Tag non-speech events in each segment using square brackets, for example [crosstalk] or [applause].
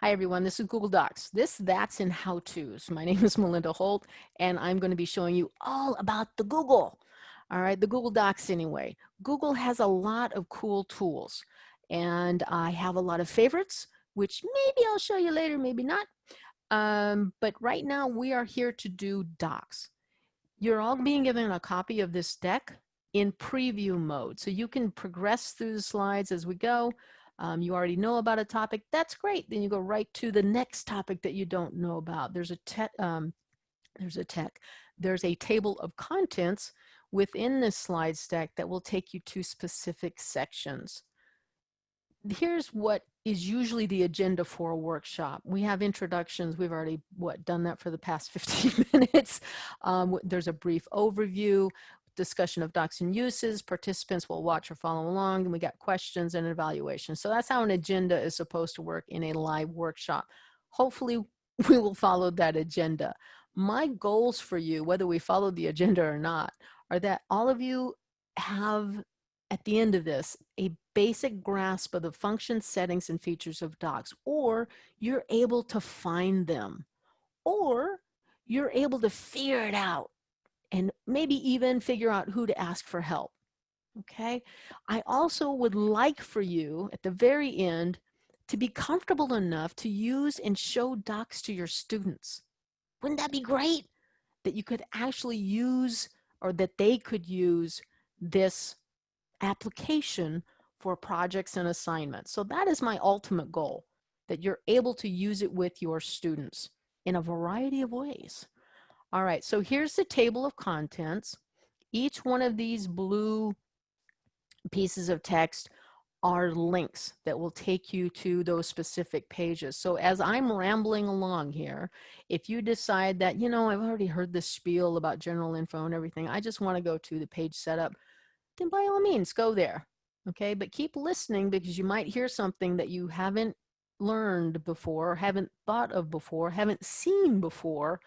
Hi everyone, this is Google Docs. This, that's, and how-tos. My [laughs] name is Melinda Holt, and I'm going to be showing you all about the Google. All right, the Google Docs anyway. Google has a lot of cool tools, and I have a lot of favorites, which maybe I'll show you later, maybe not. Um, but right now we are here to do Docs. You're all being given a copy of this deck in preview mode, so you can progress through the slides as we go um, you already know about a topic, that's great. Then you go right to the next topic that you don't know about. There's a tech, um, there's a tech, there's a table of contents within this slide stack that will take you to specific sections. Here's what is usually the agenda for a workshop. We have introductions. We've already what done that for the past [laughs] 15 minutes. Um, there's a brief overview discussion of docs and uses. Participants will watch or follow along, and we got questions and evaluation. So that's how an agenda is supposed to work in a live workshop. Hopefully, [laughs] we will follow that agenda. My goals for you, whether we follow the agenda or not, are that all of you have, at the end of this, a basic grasp of the function settings and features of docs, or you're able to find them, or you're able to figure it out and maybe even figure out who to ask for help. Okay. I also would like for you at the very end to be comfortable enough to use and show docs to your students. Wouldn't that be great? That you could actually use or that they could use this application for projects and assignments. So that is my ultimate goal, that you're able to use it with your students in a variety of ways. All right, so here's the table of contents. Each one of these blue pieces of text are links that will take you to those specific pages. So as I'm rambling along here, if you decide that, you know, I've already heard this spiel about general info and everything, I just want to go to the page setup, then by all means, go there. Okay, but keep listening because you might hear something that you haven't learned before, haven't thought of before, haven't seen before,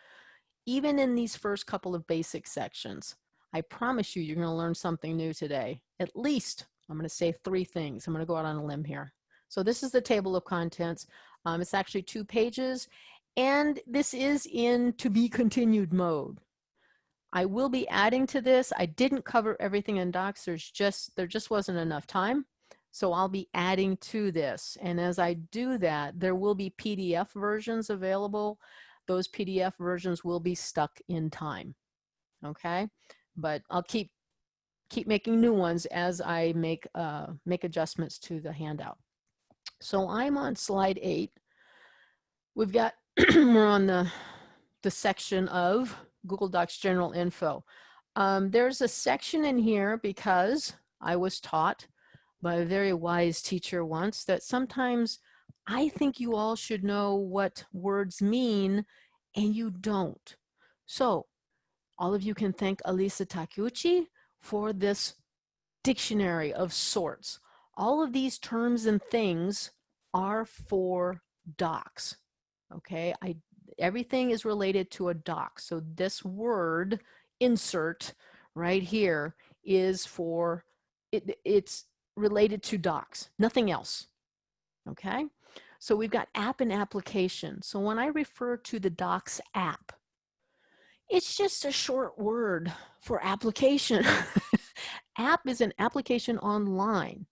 even in these first couple of basic sections, I promise you, you're going to learn something new today. At least, I'm going to say three things. I'm going to go out on a limb here. So this is the table of contents. Um, it's actually two pages, and this is in to be continued mode. I will be adding to this. I didn't cover everything in docs. There's just, there just wasn't enough time. So I'll be adding to this. And as I do that, there will be PDF versions available those PDF versions will be stuck in time. Okay, but I'll keep keep making new ones as I make uh, make adjustments to the handout. So I'm on slide eight. We've got [clears throat] we're on the the section of Google Docs general info. Um, there's a section in here because I was taught by a very wise teacher once that sometimes I think you all should know what words mean and you don't. So all of you can thank Elisa Takeuchi for this dictionary of sorts. All of these terms and things are for docs. Okay, I everything is related to a doc. So this word insert right here is for it, it's related to docs, nothing else. Okay, so we've got app and application. So when I refer to the Docs app, it's just a short word for application. [laughs] app is an application online.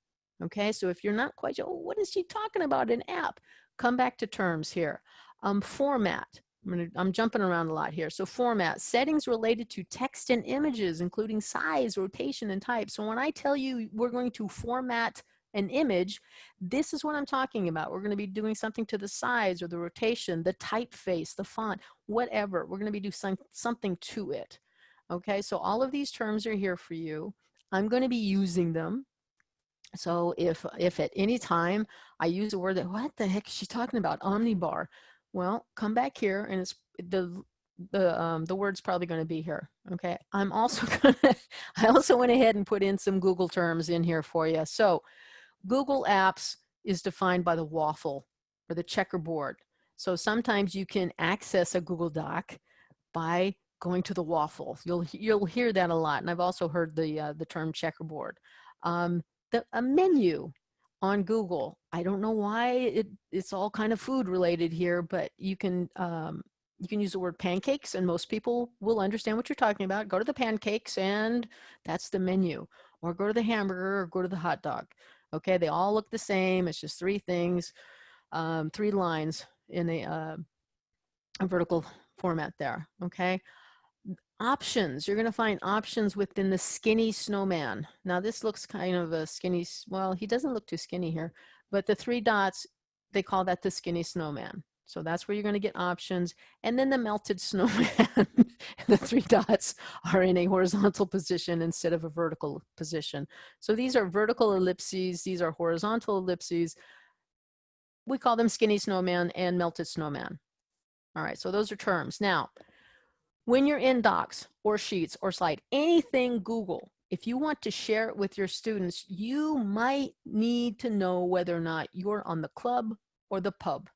Okay, so if you're not quite sure, oh, what is she talking about, an app? Come back to terms here. Um, format, I'm, gonna, I'm jumping around a lot here. So format, settings related to text and images, including size, rotation, and type. So when I tell you we're going to format an image, this is what I'm talking about. We're going to be doing something to the size or the rotation, the typeface, the font, whatever. We're going to be doing some, something to it. Okay, so all of these terms are here for you. I'm going to be using them. So if, if at any time I use a word that, what the heck is she talking about? Omnibar. Well, come back here and it's the, the, um, the word's probably going to be here. Okay, I'm also [laughs] going to, I also went ahead and put in some Google terms in here for you. So Google Apps is defined by the waffle or the checkerboard. So sometimes you can access a Google Doc by going to the waffle. You'll, you'll hear that a lot. And I've also heard the, uh, the term checkerboard. Um, the, a menu. on Google. I don't know why it, it's all kind of food related here, but you can um, you can use the word pancakes and most people will understand what you're talking about. Go to the pancakes and that's the menu. Or go to the hamburger or go to the hot dog. Okay, they all look the same. It's just three things, um, three lines in a, uh, a vertical format there. Okay, options. You're going to find options within the skinny snowman. Now this looks kind of a skinny, well, he doesn't look too skinny here, but the three dots, they call that the skinny snowman. So that's where you're going to get options. And then the melted [laughs] snowman, the three dots are in a horizontal position instead of a vertical position. So these are vertical ellipses. These are horizontal ellipses. We call them skinny snowman and melted snowman. All right, so those are terms. Now, when you're in docs or sheets or slide, anything Google, if you want to share it with your students, you might need to know whether or not you're on the club or the pub.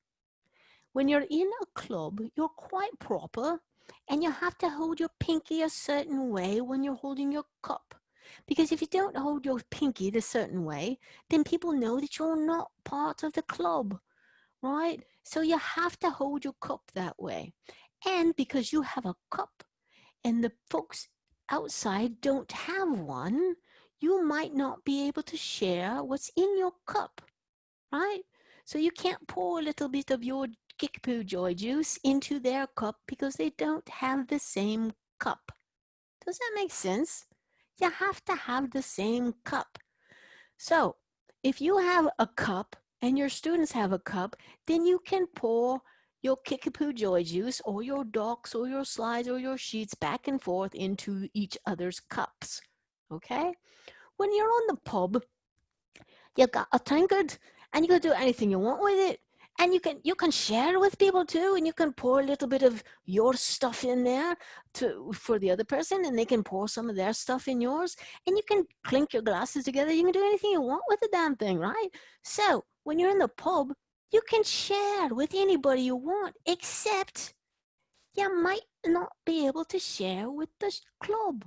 When you're in a club, you're quite proper and you have to hold your pinky a certain way when you're holding your cup. Because if you don't hold your pinky the certain way, then people know that you're not part of the club, right? So you have to hold your cup that way. And because you have a cup and the folks outside don't have one, you might not be able to share what's in your cup, right? So you can't pour a little bit of your Kickapoo Joy Juice into their cup because they don't have the same cup. Does that make sense? You have to have the same cup. So if you have a cup and your students have a cup, then you can pour your Kickapoo Joy Juice or your docs or your slides or your sheets back and forth into each other's cups. Okay? When you're on the pub, you've got a tankard and you can do anything you want with it and you can you can share with people too and you can pour a little bit of your stuff in there to for the other person and they can pour some of their stuff in yours and you can clink your glasses together. You can do anything you want with the damn thing right? So when you're in the pub you can share with anybody you want except you might not be able to share with the club.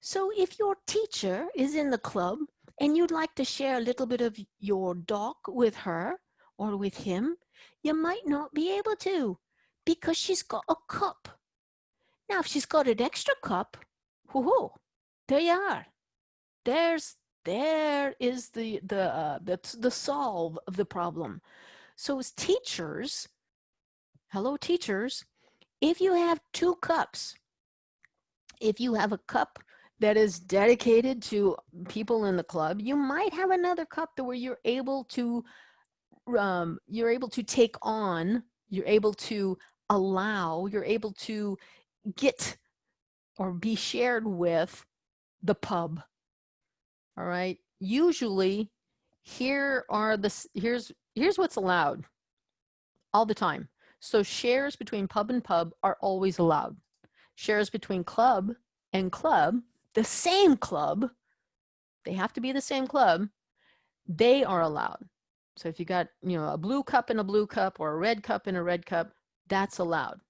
So if your teacher is in the club and you'd like to share a little bit of your doc with her or with him, you might not be able to because she's got a cup. Now, if she's got an extra cup, whoo, there you are. There's there is the the uh, the the solve of the problem. So as teachers, hello teachers, if you have two cups, if you have a cup that is dedicated to people in the club, you might have another cup where you're able to um, you're able to take on, you're able to allow, you're able to get or be shared with the pub. All right. Usually here are the, here's, here's what's allowed all the time. So shares between pub and pub are always allowed. Shares between club and club, the same club, they have to be the same club, they are allowed. So if you got, you know, a blue cup in a blue cup or a red cup in a red cup, that's allowed.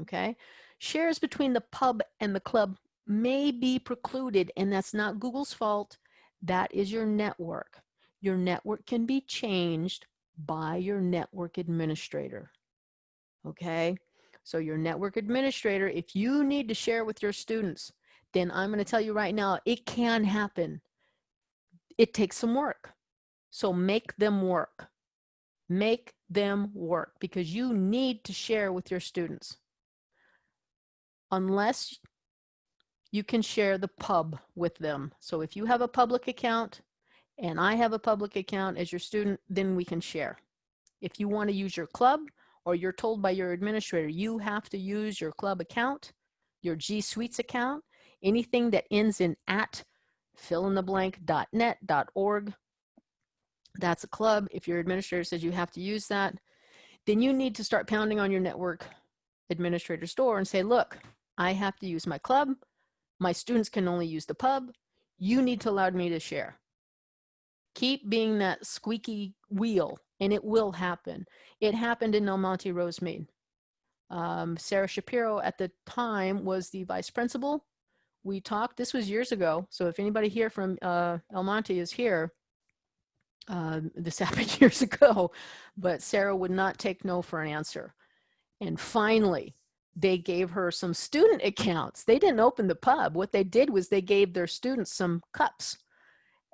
Okay. Shares between the pub and the club may be precluded and that's not Google's fault. That is your network. Your network can be changed by your network administrator. Okay. So your network administrator, if you need to share with your students, then I'm going to tell you right now, it can happen. It takes some work. So make them work. Make them work because you need to share with your students. Unless you can share the pub with them. So if you have a public account and I have a public account as your student, then we can share. If you want to use your club or you're told by your administrator, you have to use your club account, your G Suites account, anything that ends in at fill in the blank .net, .org, that's a club. If your administrator says you have to use that, then you need to start pounding on your network administrator's door and say, look, I have to use my club. My students can only use the pub. You need to allow me to share. Keep being that squeaky wheel and it will happen. It happened in El Monte Rosemead. Um, Sarah Shapiro at the time was the vice principal. We talked, this was years ago. So if anybody here from uh, El Monte is here, Um, this [laughs] happened years ago, but Sarah would not take no for an answer. And finally, they gave her some student accounts. They didn't open the pub. What they did was they gave their students some cups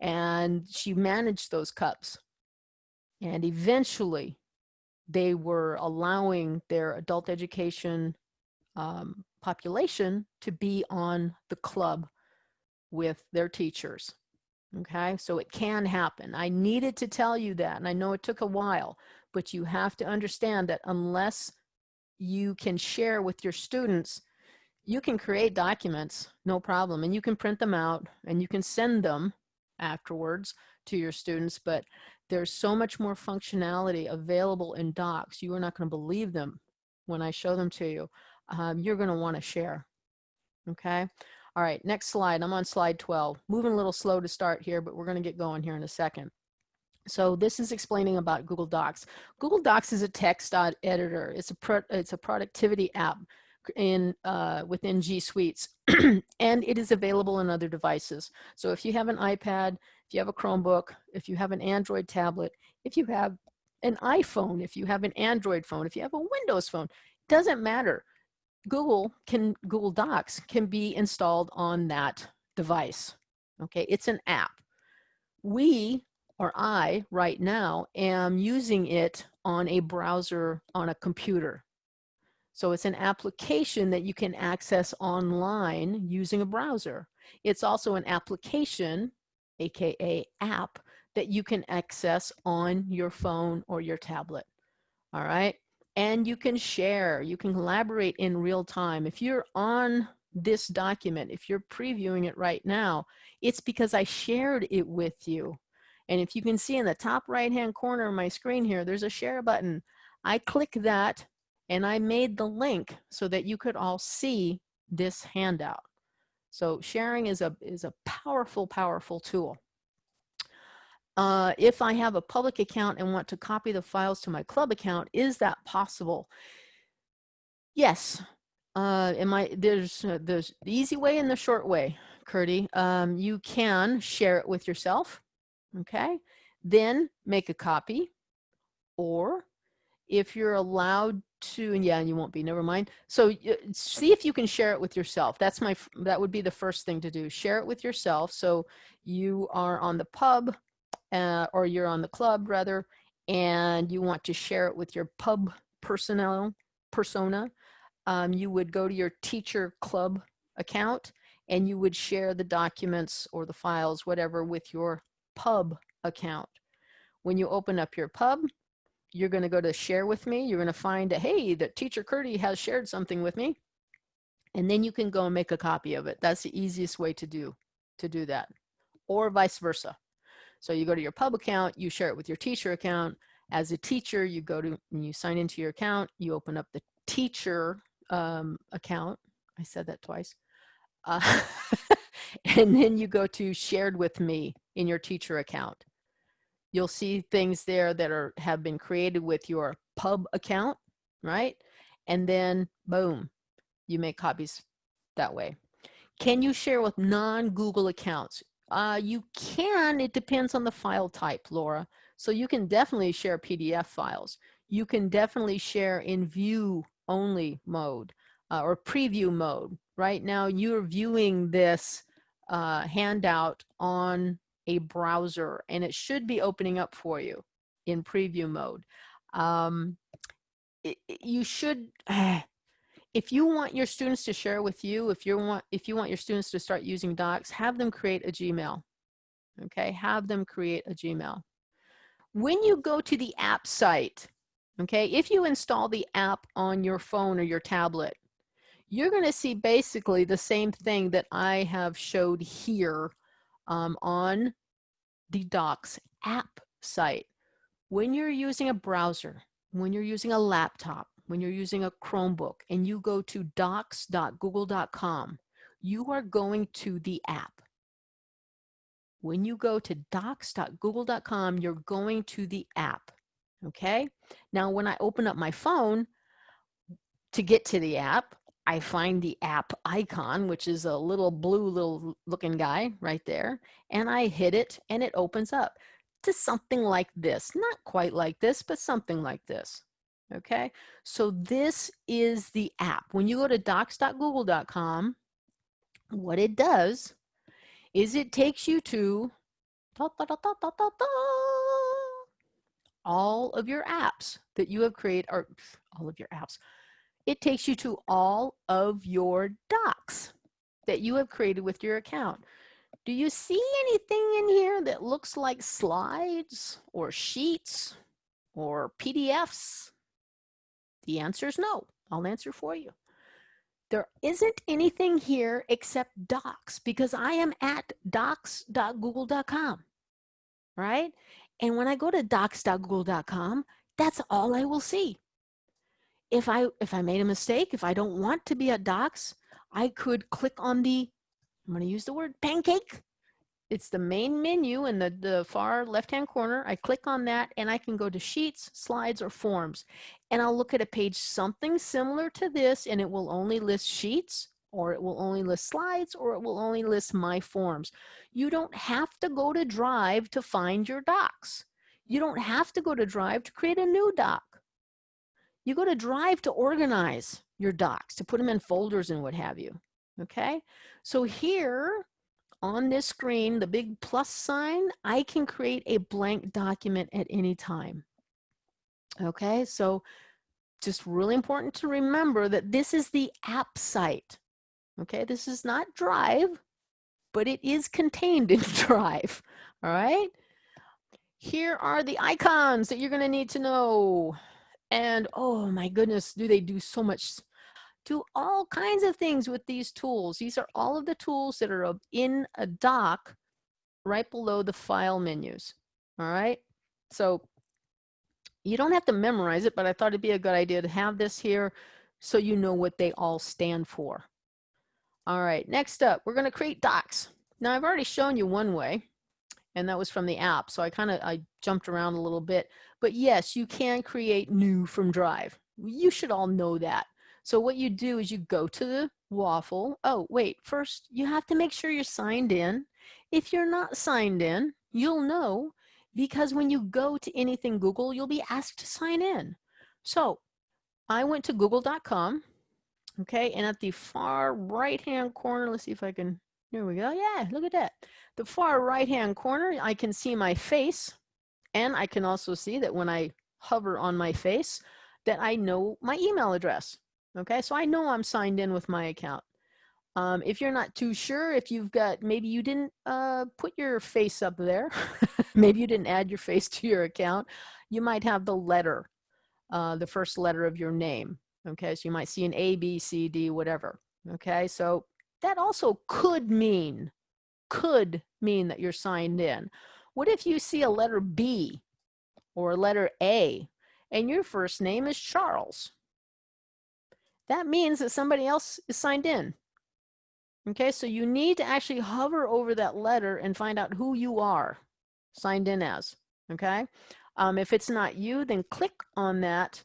and she managed those cups. And eventually they were allowing their adult education um, population to be on the club with their teachers. Okay, so it can happen. I needed to tell you that, and I know it took a while, but you have to understand that unless you can share with your students, you can create documents, no problem, and you can print them out and you can send them afterwards to your students, but there's so much more functionality available in docs. You are not going to believe them when I show them to you. Um, you're going to want to share. Okay. All right. Next slide. I'm on slide 12. Moving a little slow to start here, but we're going to get going here in a second. So this is explaining about Google Docs. Google Docs is a text editor. It's a pro, it's a productivity app in uh, within G Suites, [clears throat] and it is available on other devices. So if you have an iPad, if you have a Chromebook, if you have an Android tablet, if you have an iPhone, if you have an Android phone, if you have a Windows phone, it doesn't matter. Google can Google Docs can be installed on that device. Okay, it's an app. We or I right now am using it on a browser on a computer. So it's an application that you can access online using a browser. It's also an application, AKA app, that you can access on your phone or your tablet. All right. And you can share, you can collaborate in real time. If you're on this document, if you're previewing it right now, it's because I shared it with you. And if you can see in the top right hand corner of my screen here, there's a share button. I click that and I made the link so that you could all see this handout. So sharing is a, is a powerful, powerful tool. Uh, if I have a public account and want to copy the files to my club account, is that possible? Yes. Uh, am I, there's, uh, there's the easy way and the short way, Curdy. Um, you can share it with yourself okay? Then make a copy or if you're allowed to, and yeah, you won't be, never mind. So see if you can share it with yourself. That's my, that would be the first thing to do. Share it with yourself. So you are on the pub uh, or you're on the club rather, and you want to share it with your pub personnel persona. Um, you would go to your teacher club account and you would share the documents or the files, whatever, with your pub account. When you open up your pub, you're going to go to share with me. You're going to find, hey, that teacher Curdy has shared something with me. And then you can go and make a copy of it. That's the easiest way to do, to do that or vice versa. So you go to your pub account, you share it with your teacher account. As a teacher, you go to, you sign into your account, you open up the teacher um, account. I said that twice. Uh, [laughs] and then you go to shared with me in your teacher account. You'll see things there that are have been created with your pub account, right? And then boom, you make copies that way. Can you share with non-Google accounts? Uh, you can, it depends on the file type, Laura. So you can definitely share PDF files. You can definitely share in view only mode uh, or preview mode. Right now you're viewing this uh, handout on a browser and it should be opening up for you in preview mode. Um, it, you should, [sighs] if you want your students to share with you, if you want, if you want your students to start using docs, have them create a Gmail. Okay, have them create a Gmail. When you go to the app site, okay, if you install the app on your phone or your tablet, you're going to see basically the same thing that I have showed here um, on the Docs app site. When you're using a browser, when you're using a laptop, when you're using a Chromebook and you go to docs.google.com, you are going to the app. When you go to docs.google.com, you're going to the app, okay? Now, when I open up my phone to get to the app, I find the app icon, which is a little blue little looking guy right there, and I hit it and it opens up. to something like this. Not quite like this, but something like this. Okay, so this is the app. When you go to docs.google.com, what it does is it takes you to da, da, da, all of your apps that you have created, or all of your apps. It takes you to all of your docs that you have created with your account. Do you see anything in here that looks like slides or sheets or PDFs? The answer is no. I'll answer for you. There isn't anything here except docs because I am at docs.google.com, right? And when I go to docs.google.com, that's all I will see. If I if I made a mistake, if I don't want to be at docs, I could click on the I'm going to use the word pancake it's the main menu in the, the far left-hand corner. I click on that and I can go to Sheets, Slides, or Forms. And I'll look at a page something similar to this and it will only list Sheets, or it will only list Slides, or it will only list My Forms. You don't have to go to Drive to find your docs. You don't have to go to Drive to create a new doc. You go to Drive to organize your docs, to put them in folders and what have you. Okay, so here on this screen, the big plus sign, I can create a blank document at any time. Okay, so just really important to remember that this is the app site. Okay, this is not Drive, but it is contained in [laughs] Drive. All right, here are the icons that you're going to need to know. And oh my goodness, do they do so much do all kinds of things with these tools. These are all of the tools that are in a doc right below the file menus. All right. So you don't have to memorize it, but I thought it'd be a good idea to have this here so you know what they all stand for. All right, next up, we're gonna create docs. Now I've already shown you one way, and that was from the app. So I kind of, I jumped around a little bit, but yes, you can create new from Drive. You should all know that. So what you do is you go to the waffle. Oh, wait, first you have to make sure you're signed in. If you're not signed in, you'll know because when you go to anything Google, you'll be asked to sign in. So I went to google.com, okay, and at the far right-hand corner, let's see if I can, here we go. Yeah, look at that. The far right-hand corner, I can see my face, and I can also see that when I hover on my face, that I know my email address. Okay, so I know I'm signed in with my account. Um, if you're not too sure, if you've got, maybe you didn't uh, put your face up there, [laughs] maybe you didn't add your face [laughs] to your account, you might have the letter, uh, the first letter of your name. Okay, so you might see an A, B, C, D, whatever. Okay, so that also could mean, could mean that you're signed in. What if you see a letter B or a letter A and your first name is Charles? That means that somebody else is signed in. Okay, so you need to actually hover over that letter and find out who you are signed in as. Okay, um, if it's not you, then click on that,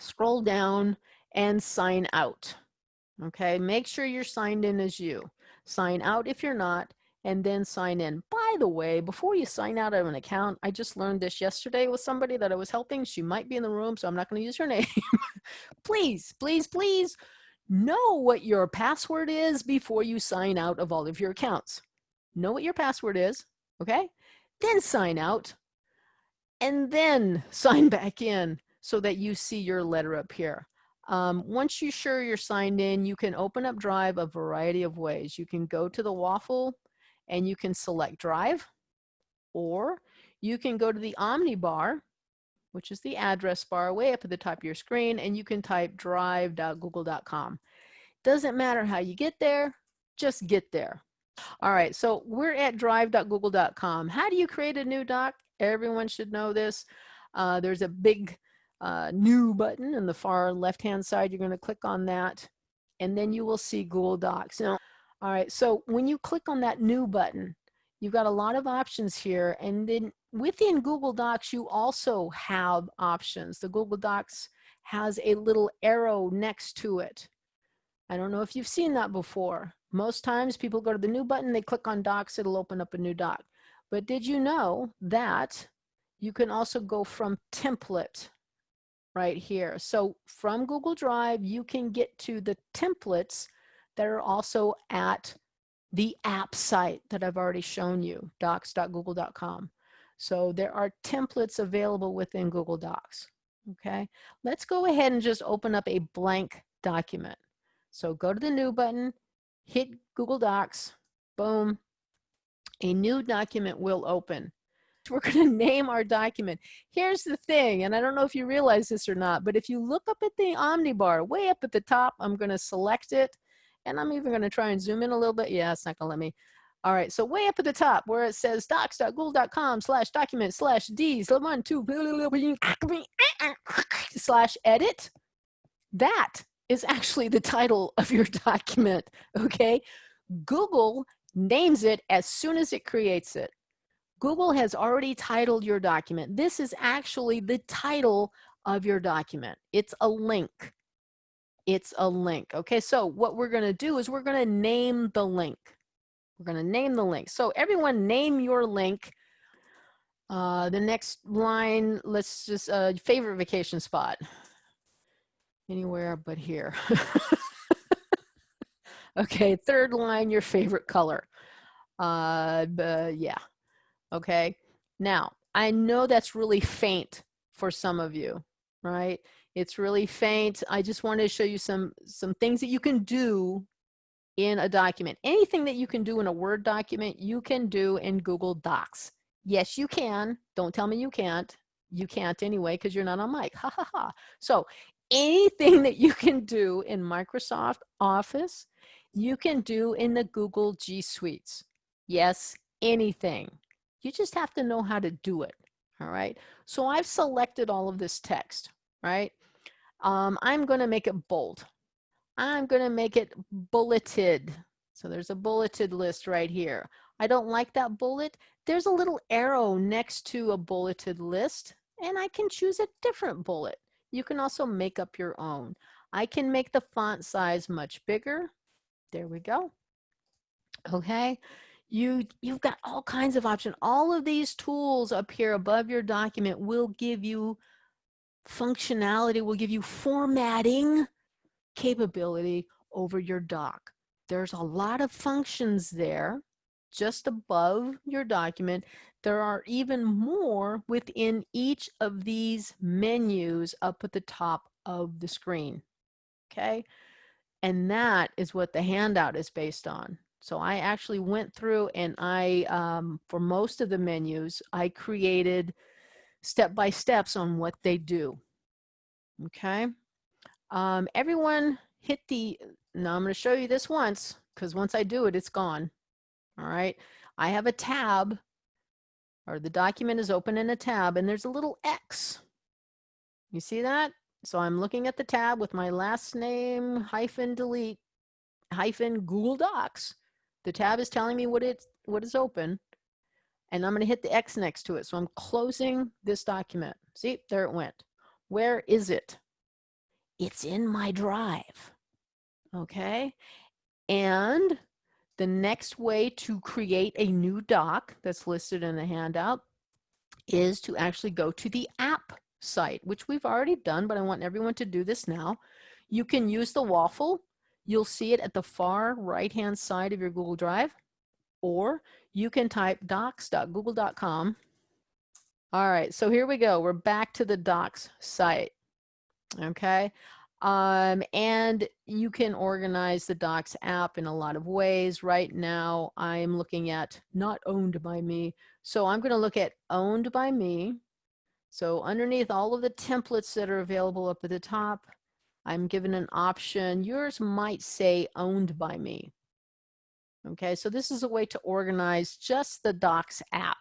scroll down, and sign out. Okay, make sure you're signed in as you. Sign out if you're not, and then sign in. By the way, before you sign out of an account, I just learned this yesterday with somebody that I was helping. She might be in the room, so I'm not going to use her [laughs] name. please, please, please know what your password is before you sign out of all of your accounts. Know what your password is, okay? Then sign out and then [laughs] sign back in so that you see your letter up here. Um, once you're sure you're signed in, you can open up Drive a variety of ways. You can go to the waffle and you can select drive or you can go to the Omni bar, which is the address bar way up at the top of your screen, and you can type drive.google.com. Doesn't matter how you get there, just get there. All right, so we're at drive.google.com. How do you create a new doc? Everyone should know this. Uh, there's a big uh, new button in the far left-hand side. You're going to click on that, and then you will see Google Docs. Now, all right, so when you click on that new button, you've got a lot of options here. And then within Google Docs, you also have options. The Google Docs has a little arrow next to it. I don't know if you've seen that before. Most times people go to the new button, they click on docs, it'll open up a new doc. But did you know that you can also go from template right here. So from Google Drive, you can get to the templates that are also at the app site that I've already shown you, docs.google.com. So there are templates available within Google Docs. Okay, let's go ahead and just open up a blank document. So go to the new button, hit Google Docs, boom, a new document will open. [laughs] We're going to name our document. Here's the thing, and I don't know if you realize this or not, but if you look up at the Omnibar, way up at the top, I'm going to select it, and I'm even going to try and zoom in a little bit. Yeah, it's not going to let me. All right, so way up at the top where it says docs.google.com slash document slash two, slash edit, that is actually the title of your document, okay? Google names it as soon as it creates it. Google has already titled your document. This is actually the title of your document. It's a link. It's a link. Okay, so what we're to do is we're to name the link. We're to name the link. So everyone name your link. Uh, the next line, let's just, uh, favorite vacation spot. Anywhere but here. [laughs] okay, third line, your favorite color. Uh, but yeah, okay. Now, I know that's really faint for some of you, right? It's really faint. I just wanted to show you some, some things that you can do in a document. Anything that you can do in a Word document, you can do in Google Docs. Yes, you can. Don't tell me you can't. You can't anyway because you're not on mic. Ha ha ha. So anything [laughs] that you can do in Microsoft Office, you can do in the Google G Suites. Yes, anything. You just have to know how to do it. All right. So I've selected all of this text, right? Um, I'm going to make it bold. I'm going to make it bulleted. So there's a bulleted list right here. I don't like that bullet. There's a little arrow next to a bulleted list and I can choose a different bullet. You can also make up your own. I can make the font size much bigger. There we go. Okay. You, you've got all kinds of options. All of these tools up here above your document will give you functionality, will give you formatting capability over your doc. There's a lot of functions there just above your document. There are even more within each of these menus up at the top of the screen, okay? And that is what the handout is based on. So I actually went through and I, um, for most of the menus, I created step-by-steps on what they do, okay? Um, everyone hit the, now I'm going to show you this once because once I do it, it's gone. All right. I have a tab or the document is open in a tab and there's a little X. You see that? So I'm looking at the tab with my last name hyphen delete hyphen Google Docs. The tab is telling me what it's what is open and I'm going to hit the X next to it. So I'm closing this document. See, there it went. Where is it? it's in my drive. Okay. And the next way to create a new doc that's listed in the handout is to actually go to the app site, which we've already done, but I want everyone to do this now. You can use the waffle. You'll see it at the far right-hand side of your Google Drive, or you can type docs.google.com. All right, so here we go. We're back to the docs site okay? Um, and you can organize the Docs app in a lot of ways. Right now, I'm looking at not owned by me. So I'm going to look at owned by me. So underneath all of the templates that are available up at the top, I'm given an option. Yours might say owned by me. Okay, so this is a way to organize just the Docs app.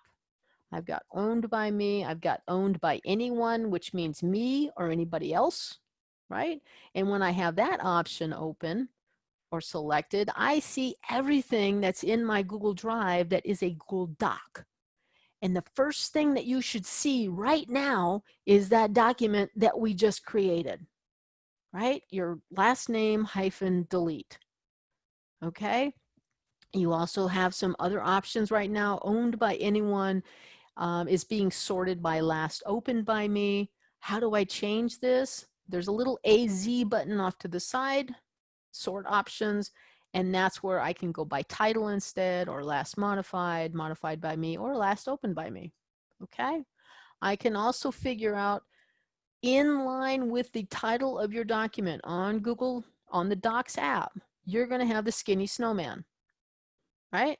I've got owned by me. I've got owned by anyone, which means me or anybody else right? And when I have that option open or selected, I see everything that's in my Google Drive that is a Google Doc. And the first thing that you should see right now is that document that we just created, right? Your last name hyphen delete, okay? You also have some other options right now owned by anyone um, is being sorted by last opened by me. How do I change this? There's a little AZ button off to the side, sort options, and that's where I can go by title instead or last modified, modified by me, or last opened by me, okay? I can also figure out in line with the title of your document on Google, on the Docs app, you're gonna have the skinny snowman, right?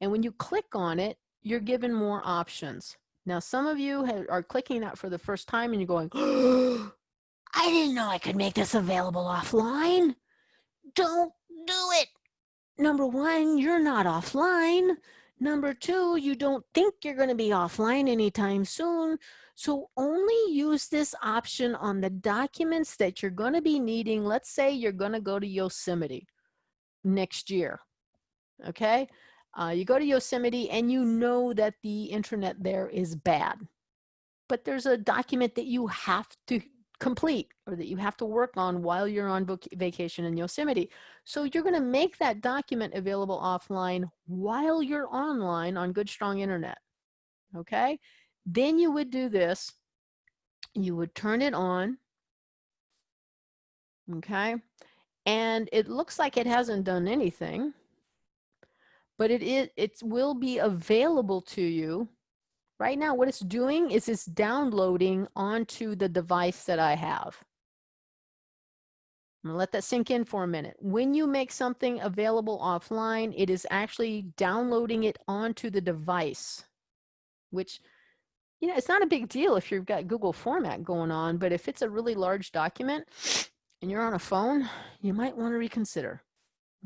And when you click on it, you're given more options. Now, some of you have, are clicking that for the first time and you're going, [gasps] I didn't know I could make this available offline. Don't do it. Number one, you're not offline. Number two, you don't think you're going to be offline anytime soon. So only use this option on the documents that you're going to be needing. Let's say you're going to go to Yosemite next year. Okay. Uh, you go to Yosemite and you know that the internet there is bad. But there's a document that you have to complete or that you have to work on while you're on vacation in Yosemite. So you're going to make that document available offline while you're online on good strong internet. Okay. Then you would do this. You would turn it on. Okay. And it looks like it hasn't done anything, but it is, it will be available to you Right now, what it's doing is it's downloading onto the device that I have. I'm gonna let that sink in for a minute. When you make something available offline, it is actually downloading it onto the device, which, you know, it's not a big deal if you've got Google format going on, but if it's a really large document and you're on a phone, you might want to reconsider,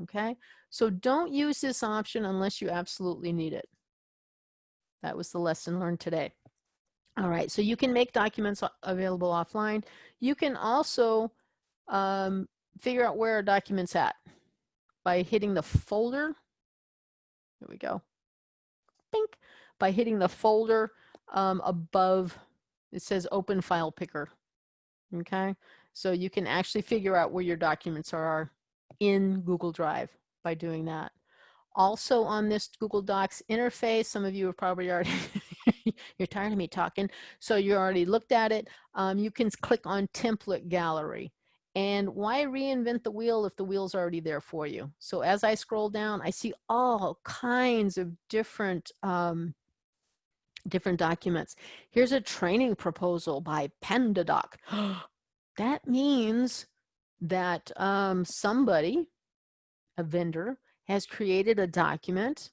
okay? So don't use this option unless you absolutely need it. That was the lesson learned today. All right, so you can make documents available offline. You can also um, figure out where a document's at by hitting the folder. Here we go. Bink. By hitting the folder um, above, it says open file picker. Okay, so you can actually figure out where your documents are in Google Drive by doing that. Also on this Google Docs interface, some of you have probably already, [laughs] you're tired of me talking, so you already looked at it. Um, you can click on template gallery. And why reinvent the wheel if the wheel's already there for you? So as I scroll down, I see all kinds of different um, different documents. Here's a training proposal by PandaDoc. [gasps] that means that um, somebody, a vendor, has created a document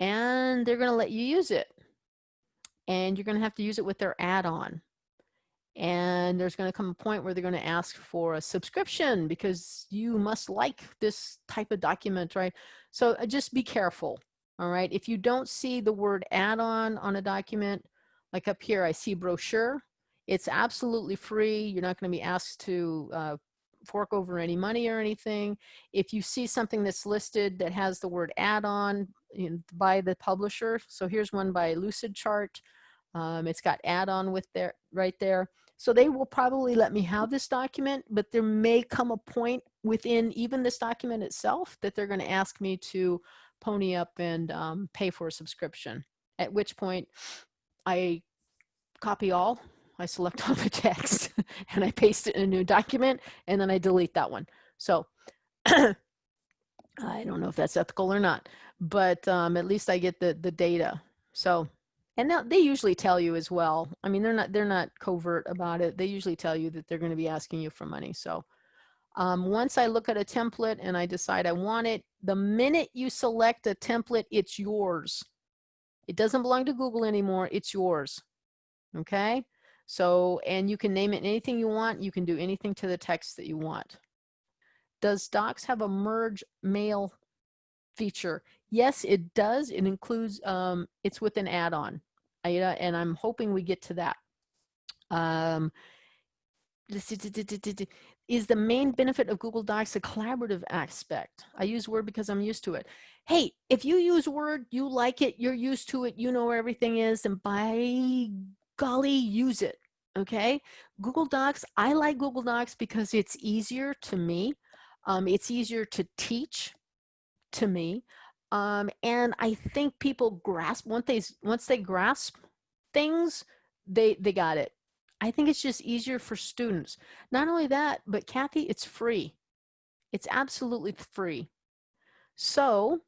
and they're going to let you use it. And you're going to have to use it with their add-on. And there's going to come a point where they're going to ask for a subscription because you must like this type of document, right? So uh, just be careful, all right? If you don't see the word add-on on a document, like up here, I see brochure. It's absolutely free. You're not going to be asked to uh, fork over any money or anything. If you see something that's listed that has the word add-on you know, by the publisher, so here's one by Lucidchart. Um, it's got add-on with there right there. So they will probably let me have this document, but there may come a point within even this document itself that they're going to ask me to pony up and um, pay for a subscription. At which point I copy all I select [laughs] all the text [laughs] and I paste it in a new document and then I delete that one. So [clears throat] I don't know if that's ethical or not, but um, at least I get the, the data. So, and now they usually tell you as well. I mean, they're not, they're not covert about it. They usually tell you that they're going to be asking you for money. So um, once I look at a template and I decide I want it, the minute you select a template, it's yours. It doesn't belong to Google anymore. It's yours. Okay. So, and you can name it anything you want. You can do anything to the text that you want. Does Docs have a merge mail feature? Yes, it does. It includes, um, it's with an add-on. And I'm hoping we get to that. Um, is the main benefit of Google Docs a collaborative aspect? I use Word because I'm used to it. Hey, if you use Word, you like it, you're used to it, you know where everything is, and by golly, use it, okay? Google Docs, I like Google Docs because it's easier to me. Um, it's easier to teach. to me. Um, and I think people grasp once they once they grasp things, they they got it. I think it's just easier for students. Not only that, but Kathy, it's free. It's absolutely free. So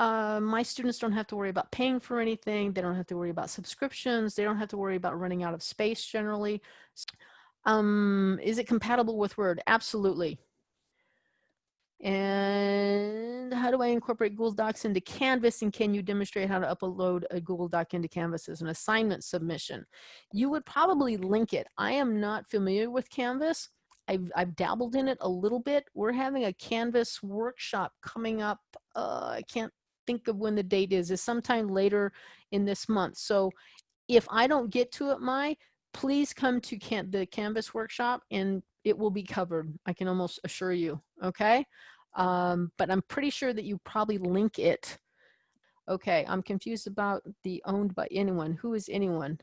uh, my students don't have to worry about paying for anything. They don't have to worry about subscriptions. They don't have to worry about running out of space generally. Um, is it compatible with Word? Absolutely. And how do I incorporate Google Docs into Canvas? And can you demonstrate how to upload a Google Doc into Canvas as an assignment submission? You would probably link it. I am not familiar with Canvas. I've, I've dabbled in it a little bit. We're having a Canvas workshop coming up. Uh, I can't think of when the date is. is sometime later in this month. So if I don't get to it, my please come to can the Canvas workshop and it will be covered. I can almost assure you, okay? Um, but I'm pretty sure that you probably link it. Okay, I'm confused about the owned by anyone. Who is anyone?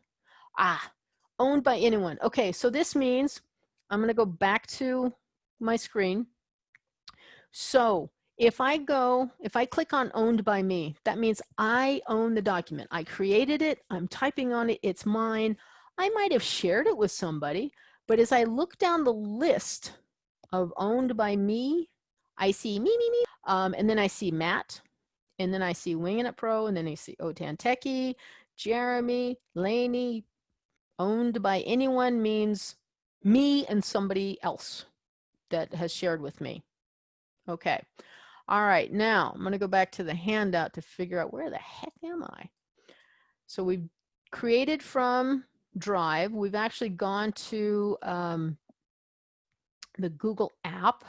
Ah, owned by anyone. Okay, so this means I'm gonna go back to my screen. So if I go, if I click on owned by me, that means I own the document. I created it, I'm typing on it, it's mine. I might have shared it with somebody, but as I look down the list of owned by me, I see me, me, me, um, and then I see Matt, and then I see Winging It Pro, and then I see Otan Techie, Jeremy, Laney, owned by anyone means me and somebody else that has shared with me. Okay. All right, now I'm going to go back to the handout to figure out where the heck am I? So we've created from Drive. We've actually gone to um, the Google app,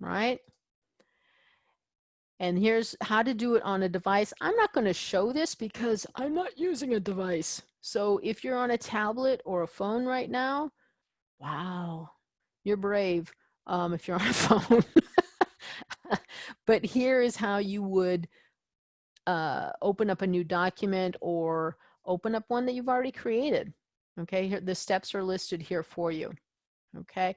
right? And here's how to do it on a device. I'm not going to show this because I'm not using a device. So if you're on a tablet or a phone right now, wow, you're brave um, if you're on a [laughs] phone. But here is how you would uh, open up a new document or open up one that you've already created. Okay, here, the steps are listed here for you. Okay,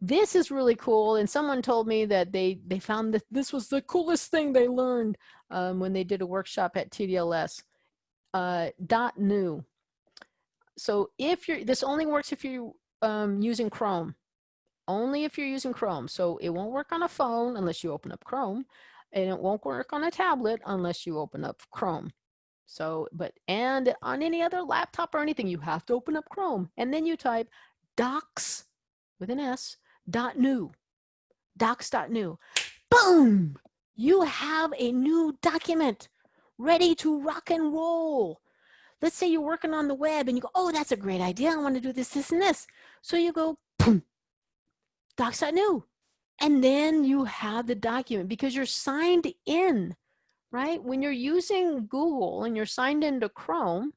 this is really cool. And someone told me that they, they found that this was the coolest thing they learned um, when they did a workshop at TDLS. Uh, dot new. So if you're, this only works if you're um, using Chrome only if you're using Chrome. So it won't work on a phone unless you open up Chrome and it won't work on a tablet unless you open up Chrome. So, but, and on any other laptop or anything, you have to open up Chrome and then you type docs with an S dot new, docs dot new. Boom! You have a new document ready to rock and roll. Let's say you're working on the web and you go, oh, that's a great idea. I want to do this, this, and this. So you go, boom, docs.new. And then you have the document because you're signed in, right? When you're using Google and you're signed into Chrome,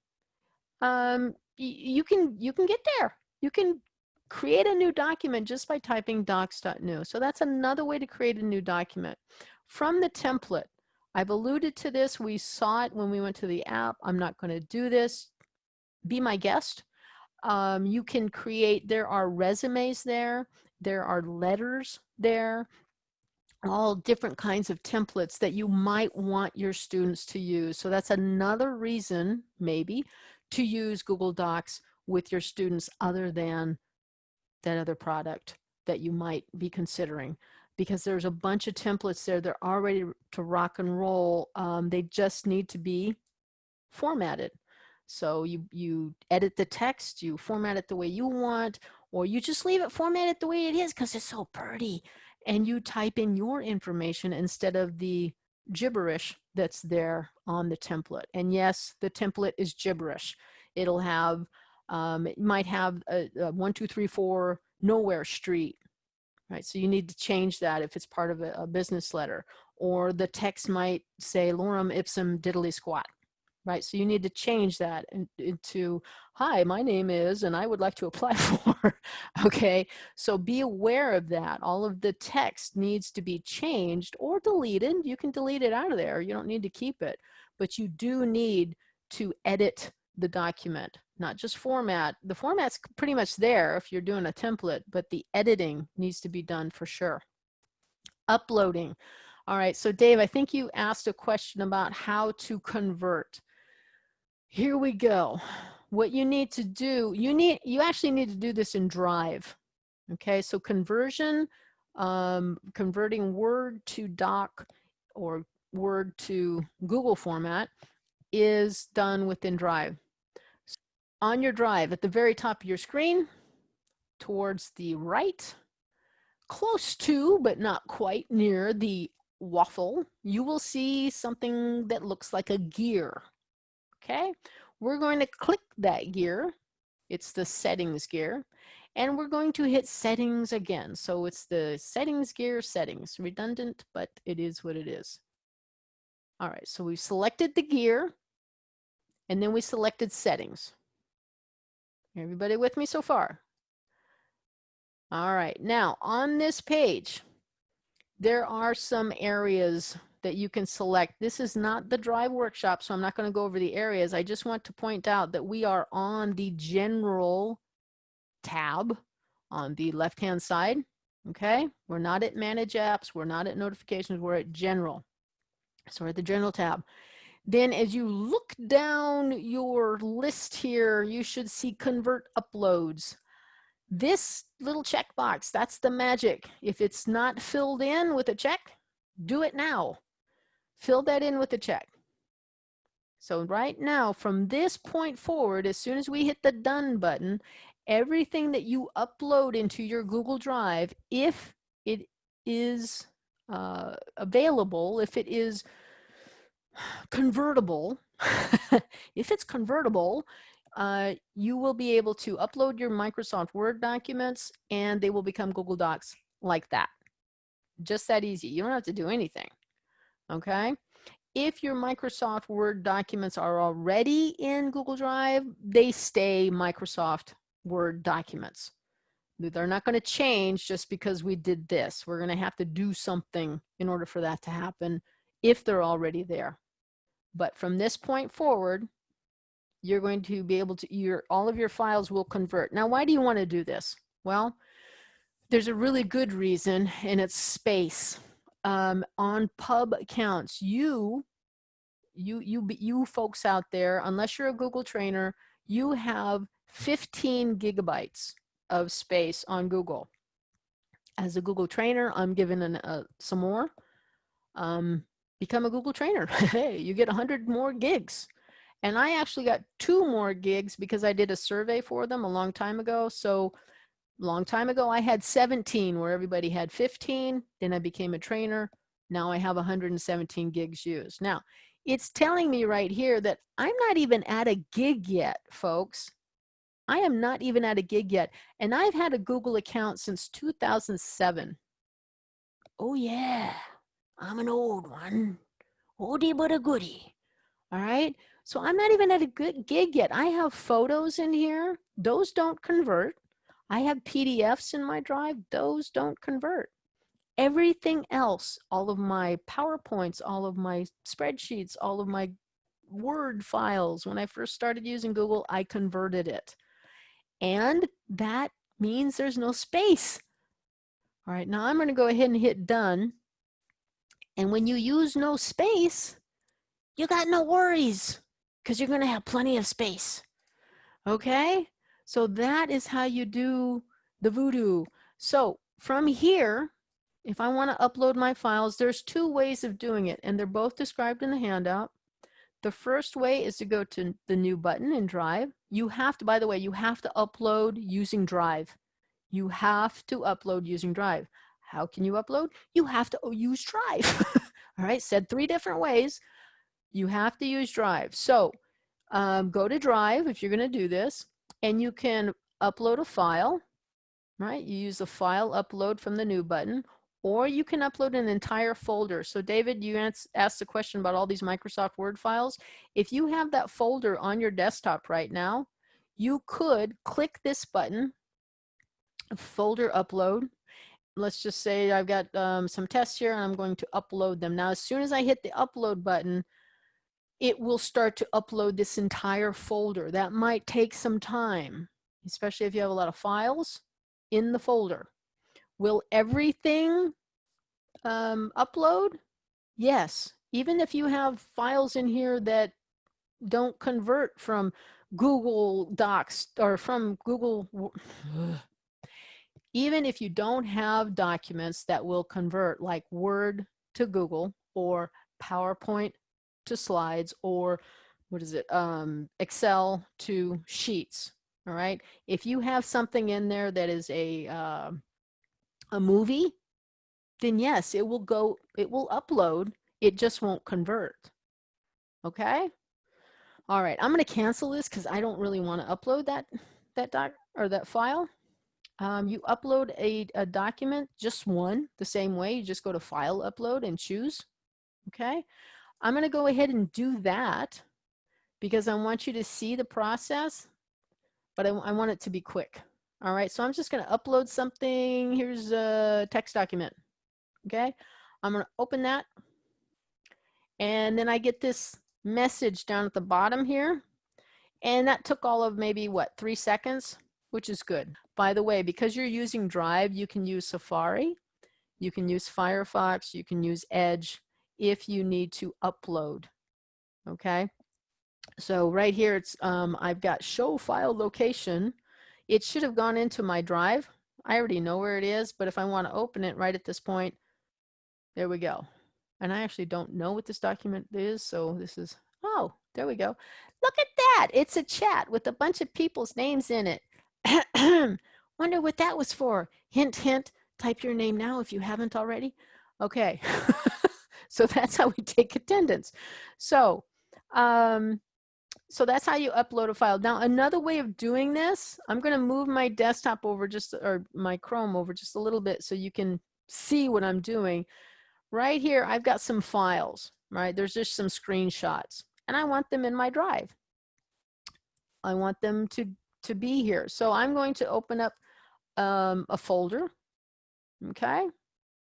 um, you can you can get there. You can create a new document just by typing docs.new. So that's another way to create a new document. From the template, I've alluded to this. We saw it when we went to the app. I'm not going to do this. Be my guest. Um, you can create, there are resumes there. There are letters there, all different kinds of templates that you might want your students to use. So that's another reason, maybe, to use Google Docs with your students other than that other product that you might be considering because there's a bunch of templates there. They're already to rock and roll. Um, they just need to be formatted. So you, you edit the text, you format it the way you want, or you just leave it formatted the way it is because it's so pretty and you type in your information instead of the gibberish that's there on the template. And yes, the template is gibberish. It'll have, um, it might have a, a one, two, three, four, nowhere street, right? So you need to change that if it's part of a, a business letter. Or the text might say lorem ipsum diddly squat, right? So you need to change that into, hi, my name is, and I would like to apply [laughs] for, okay? So be aware of that. All of the text needs to be changed or deleted. You can delete it out of there. You don't need to keep it, but you do need to edit the document, not just format. The format's pretty much there if you're doing a template, but the editing needs to be done for sure. Uploading. All right, so Dave, I think you asked a question about how to convert. Here we go. What you need to do, you need, you actually need to do this in Drive. Okay, so conversion, um, converting Word to Doc or Word to Google format is done within Drive. On your Drive, at the very top of your screen, towards the right, close to, but not quite near the waffle, you will see something that looks like a gear. Okay, we're going to click that gear. It's the settings gear. And we're going to hit settings again. So it's the settings gear settings. Redundant, but it is what it is. All right, so we've selected the gear and then we selected settings. Everybody with me so far? All right, now on this page, there are some areas that you can select. This is not the drive workshop, so I'm not going to go over the areas. I just want to point out that we are on the general tab on the left-hand side. Okay, we're not at manage apps, we're not at notifications, we're at general. So we're at the general tab. Then as you look down your list here, you should see convert uploads. This little checkbox, that's the magic. If it's not filled in with a check, do it now. Fill that in with a check. So right now, from this point forward, as soon as we hit the done button, everything that you upload into your Google Drive, if it is uh, available, if it is convertible, [laughs] if it's convertible, uh, you will be able to upload your Microsoft Word documents and they will become Google Docs like that. Just that easy. You don't have to do anything. Okay. If your Microsoft Word documents are already in Google Drive, they stay Microsoft Word documents. They're not going to change just because we did this. We're going to have to do something in order for that to happen if they're already there. But from this point forward, you're going to be able to, your, all of your files will convert. Now, why do you want to do this? Well, there's a really good reason, and it's space. Um, on pub accounts, you, you, you, you folks out there, unless you're a Google trainer, you have 15 gigabytes of space on Google. As a Google trainer, I'm given an, uh, some more. Um, become a Google trainer. [laughs] hey, you get 100 more gigs. And I actually got two more gigs because I did a survey for them a long time ago. So long time ago, I had 17 where everybody had 15. Then I became a trainer. Now I have 117 gigs used. Now, it's telling me right here that I'm not even at a gig yet, folks. I am not even at a gig yet. And I've had a Google account since 2007. Oh yeah, I'm an old one. Oldie but a goodie. All right. So I'm not even at a good gig yet. I have photos in here. Those don't convert. I have PDFs in my drive. Those don't convert. Everything else, all of my PowerPoints, all of my spreadsheets, all of my Word files, when I first started using Google, I converted it. And that means there's no space. All right, now I'm going to go ahead and hit done. And when you use no space, you got no worries because you're going to have plenty of space. Okay? So that is how you do the voodoo. So from here, if I want to upload my files, there's two ways of doing it, and they're both described in the handout. The first way is to go to the new button in Drive. You have to, by the way, you have to upload using Drive. You have to upload using Drive. How can you upload? You have to use Drive. [laughs] All right, said three different ways you have to use Drive. So um, go to Drive if you're going to do this, and you can upload a file, right? You use the file upload from the new button, or you can upload an entire folder. So David, you asked the question about all these Microsoft Word files. If you have that folder on your desktop right now, you could click this button, folder upload. Let's just say I've got um, some tests here and I'm going to upload them. Now, as soon as I hit the upload button, it will start to upload this entire folder. That might take some time, especially if you have a lot of files in the folder. Will everything um, upload? Yes, even if you have files in here that don't convert from Google Docs or from Google, [sighs] even if you don't have documents that will convert like Word to Google or PowerPoint to slides or what is it, um, Excel to sheets, all right? If you have something in there that is a, uh, a movie, then yes, it will go, it will upload, it just won't convert, okay? All right, I'm gonna cancel this because I don't really wanna upload that, that doc or that file. Um, you upload a, a document, just one, the same way, you just go to file upload and choose, okay? I'm gonna go ahead and do that because I want you to see the process, but I, I want it to be quick. All right, so I'm just gonna upload something. Here's a text document, okay? I'm gonna open that and then I get this message down at the bottom here. And that took all of maybe what, three seconds, which is good. By the way, because you're using Drive, you can use Safari, you can use Firefox, you can use Edge if you need to upload, okay? So right here, it's um, I've got show file location. It should have gone into my drive. I already know where it is, but if I want to open it right at this point, there we go. And I actually don't know what this document is, so this is, oh, there we go. Look at that. It's a chat with a bunch of people's names in it. [clears throat] Wonder what that was for. Hint, hint, type your name now if you haven't already. Okay. [laughs] so [laughs] that's how we take attendance. So, um, so that's how you upload a file. Now, another way of doing this, I'm going to move my desktop over just, or my Chrome over just a little bit so you can see what I'm doing. Right here, I've got some files, right? There's just some screenshots and I want them in my drive. I want them to, to be here. So I'm going to open up um, a folder, okay?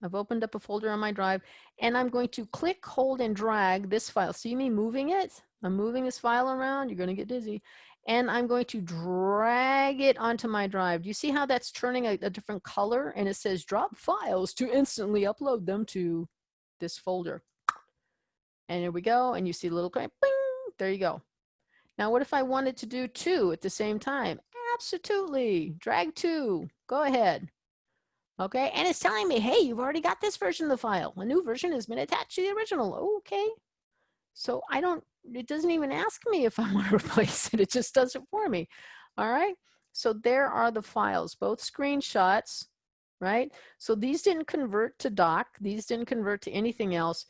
I've opened up a folder on my drive and I'm going to click, hold, and drag this file. See me moving it? I'm moving this file around. You're going to get dizzy. And I'm going to drag it onto my drive. Do you see how that's turning a, a different color? And it says drop files to instantly upload them to this folder. And here we go. And you see a little, bing, there you go. Now, what if I wanted to do two at the same time? Absolutely. Drag two. Go ahead. Okay, and it's telling me, hey, you've already got this version of the file. A new version has been attached to the original. Okay. So I don't, it doesn't even ask me if I [laughs] want to replace it. It just does it for me. All right. So there are the files, both screenshots, right? So these didn't convert to doc. These didn't convert to anything else,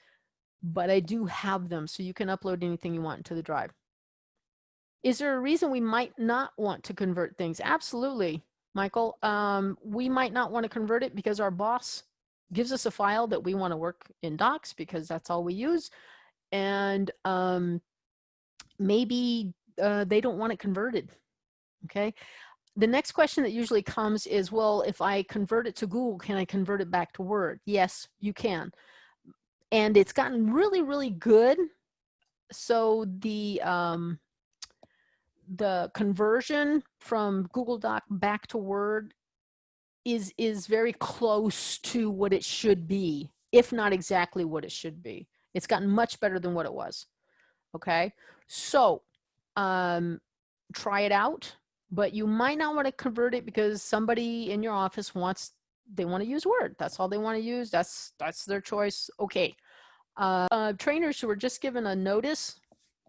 but I do have them. So you can upload anything you want into the drive. Is there a reason we might not want to convert things? Absolutely. Michael. Um, we might not want to convert it because our boss gives us a file that we want to work in docs because that's all we use. And um, maybe uh, they don't want it converted. Okay. The next question that usually comes is, well, if I convert it to Google, can I convert it back to Word? Yes, you can. And it's gotten really, really good. So the, um, the conversion from Google Doc back to Word is is very close to what it should be, if not exactly what it should be. It's gotten much better than what it was. Okay, so um, try it out, but you might not want to convert it because somebody in your office wants they want to use Word. That's all they want to use. That's that's their choice. Okay. Uh, uh, trainers who were just given a notice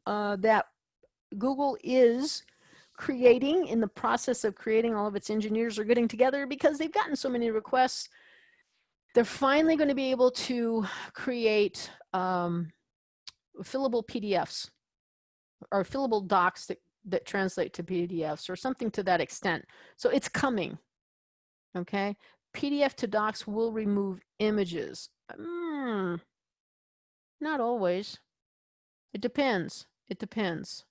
uh, that Google is creating in the process of creating all of its engineers are getting together because they've gotten so many requests. They're finally going to be able to create um, fillable PDFs or fillable docs that, that translate to PDFs or something to that extent. So it's coming, okay? PDF to docs will remove images. Mm, not always. It depends. It depends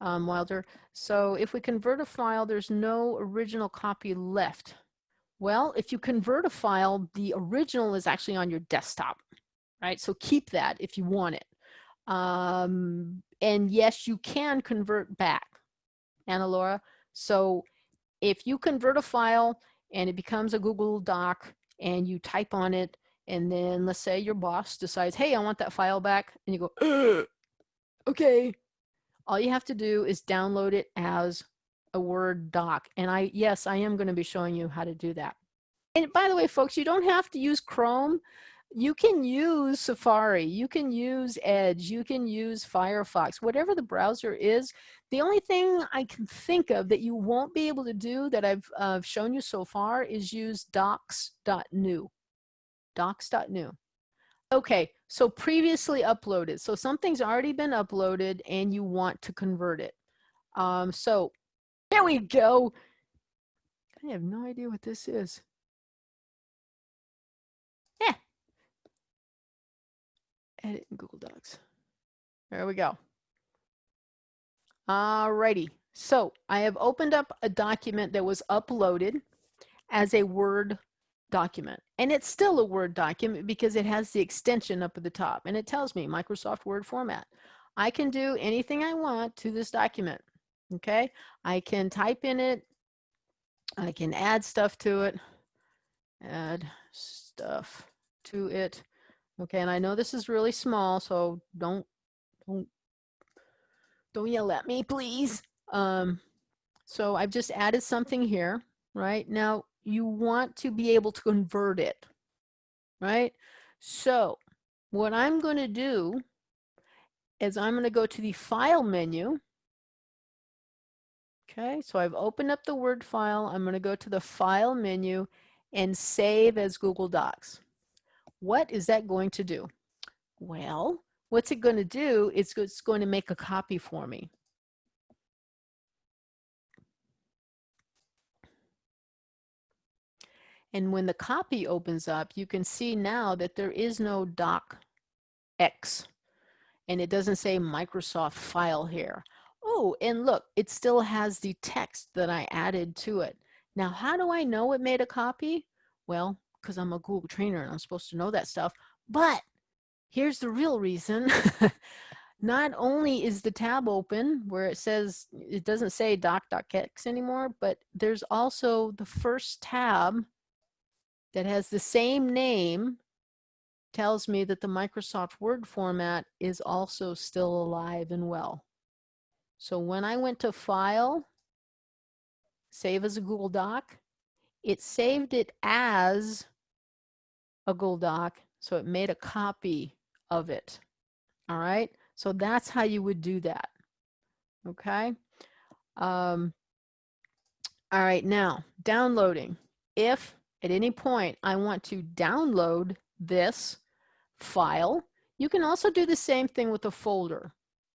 um, Wilder. So if we convert a file, there's no original copy left. Well, if you convert a file, the original is actually on your desktop, right? So keep that if you want it. Um, and yes, you can convert back, Anna Laura. So if you convert a file and it becomes a Google Doc and you type on it And then let's say your boss decides, hey, I want that file back. And you go, okay. All you have to do is download it as a Word doc. And I, yes, I am going to be showing you how to do that. And by the way, folks, you don't have to use Chrome. You can use Safari, you can use Edge, you can use Firefox, whatever the browser is. The only thing I can think of that you won't be able to do that I've uh, shown you so far is use docs.new. Docs.new. Okay, so previously uploaded. So something's already been uploaded and you want to convert it. Um, so here we go. I have no idea what this is. Yeah. Edit in Google Docs. There we go. Alrighty. So I have opened up a document that was uploaded as a Word document. And it's still a Word document because it has the extension up at the top and it tells me Microsoft Word format. I can do anything I want to this document. Okay, I can type in it. I can add stuff to it. Add stuff to it. Okay, and I know this is really small, so don't don't don't yell at me, please. Um, so I've just added something here, right? Now you want to be able to convert it, right? So what I'm going to do is I'm going to go to the File menu Okay, so I've opened up the Word file. I'm going to go to the File menu and Save as Google Docs. What is that going to do? Well, what's it going to do? It's, it's going to make a copy for me. And when the copy opens up, you can see now that there is no docx. And it doesn't say Microsoft file here. Oh, and look, it still has the text that I added to it. Now, how do I know it made a copy? Well, because I'm a Google trainer and I'm supposed to know that stuff. But here's the real reason. [laughs] Not only is the tab open where it says, it doesn't say doc.x anymore, but there's also the first tab that has the same name tells me that the Microsoft Word format is also still alive and well. So when I went to File, Save as a Google Doc, it saved it as a Google Doc, so it made a copy of it. All right, so that's how you would do that. Okay. Um, all right, now downloading. If at any point I want to download this file, you can also do the same thing with a folder.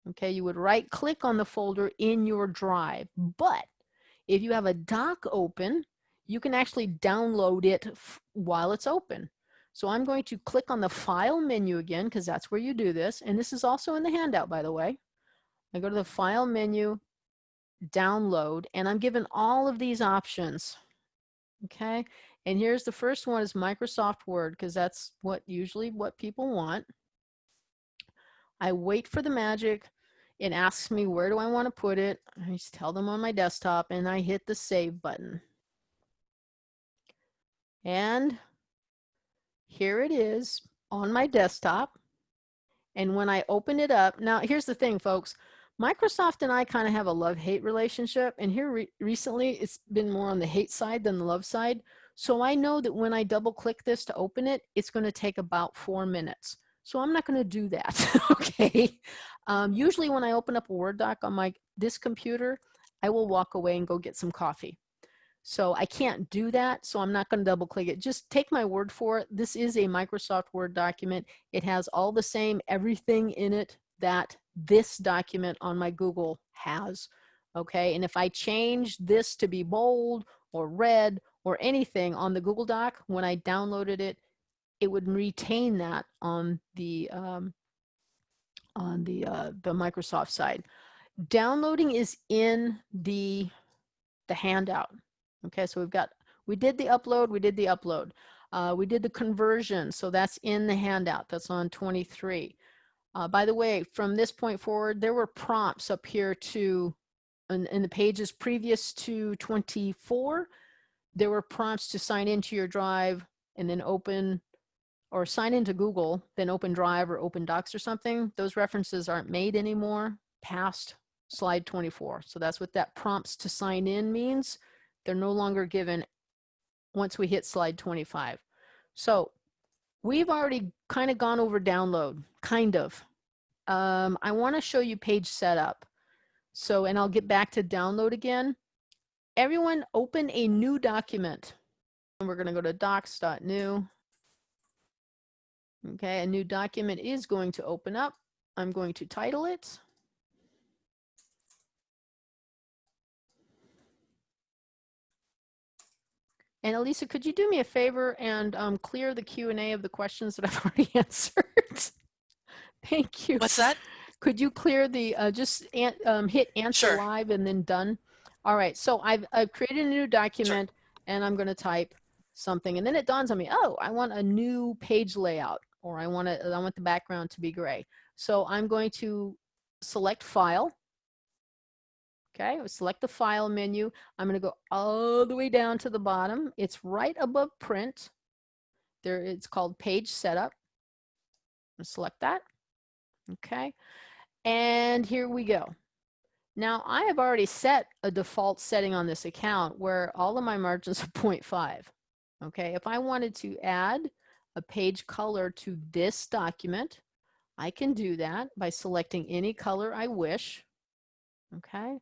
Okay, you would right click on the folder in your drive. But if you have a doc open, you can actually download it while it's open. So I'm going to click on the file menu again because that's where you do this. And this is also in the handout, by the way. I go to the file menu, download, and I'm given all of these options. Okay, and here's the first one is Microsoft Word because that's what usually what people want. I wait for the magic. It asks me where do I want to put it. I just tell them on my desktop and I hit the save button. And here it is on my desktop. And when I open it up, now here's the thing, folks. Microsoft and I kind of have a love-hate relationship. And here re recently, it's been more on the hate side than the love side. So I know that when I double click this to open it, it's going to take about four minutes. So I'm not going to do that, [laughs] okay? Um, usually when I open up a Word doc on my this computer, I will walk away and go get some coffee. So I can't do that, so I'm not going to double click it. Just take my word for it. This is a Microsoft Word document. It has all the same everything in it that this document on my Google has, okay? And if I change this to be bold or red or anything on the Google Doc, when I downloaded it, it would retain that on the um, on the uh, the Microsoft side. Downloading is in the the handout. Okay, so we've got we did the upload, we did the upload. Uh, we did the conversion, so that's in the handout. That's on 23. Uh, by the way, from this point forward, there were prompts up here to, in, in the pages previous to 24, there were prompts to sign into your drive and then open or sign into Google then Open Drive or Open Docs or something, those references aren't made anymore past slide 24. So that's what that prompts to sign in means. They're no longer given once we hit slide 25. So we've already kind of gone over download, kind of. Um, I want to show you page setup. So, and I'll get back to download again. Everyone open a new document. And we're going to go to docs.new. Okay, a new document is going to open up. I'm going to title it. And Elisa, could you do me a favor and um, clear the Q&A of the questions that I've [laughs] already answered? [laughs] Thank you. What's that? Could you clear the, uh, just an, um, hit answer Sure. live and then done? All right, so I've, I've created a new document and I'm gonna type something and then it dawns on me, oh, I want a new page layout or I want to, I want the background to be gray. So I'm going to select file. Okay, select the file menu. I'm going to go all the way down to the bottom. It's right above print. There, it's called page setup. Select that. Okay, and here we go. Now I have already set a default setting on this account where all of my margins are [laughs] 0.5. Okay, if I wanted to add a page color to this document, I can do that by selecting any color I wish. Okay.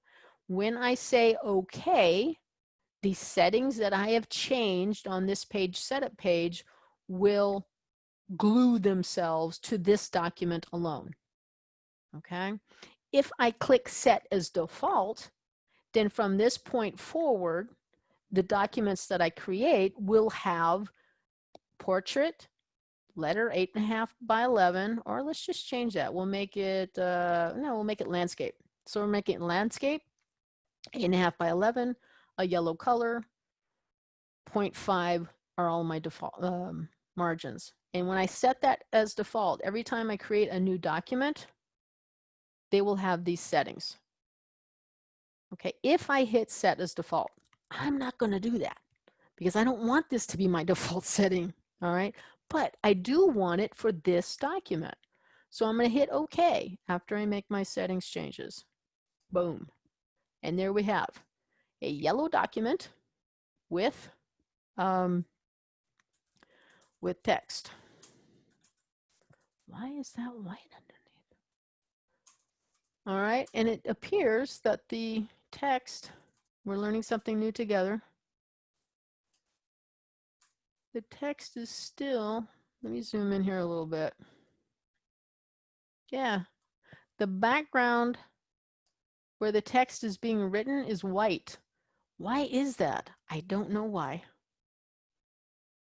When I say OK, the settings that I have changed on this page setup page will glue themselves to this document alone. Okay. If I click set as default, then from this point forward, the documents that I create will have portrait, letter eight and a half by 11, or let's just change that. We'll make it, uh, no, we'll make it landscape. So we're making landscape, eight and a half by 11, a yellow color, 0.5 are all my default um, margins. And when I set that as default, every time I create a new document, they will have these settings. Okay, if I hit set as default, I'm not going to do that because I don't want this to be my [laughs] default setting. All right, but I do want it for this document. So I'm going to hit OK after I make my settings changes. Boom. And there we have a yellow document with um, with text. Why is that white? All right, and it appears that the text, we're learning something new together. The text is still, let me zoom in here a little bit. Yeah, the background where the text is being written is white. Why is that? I don't know why.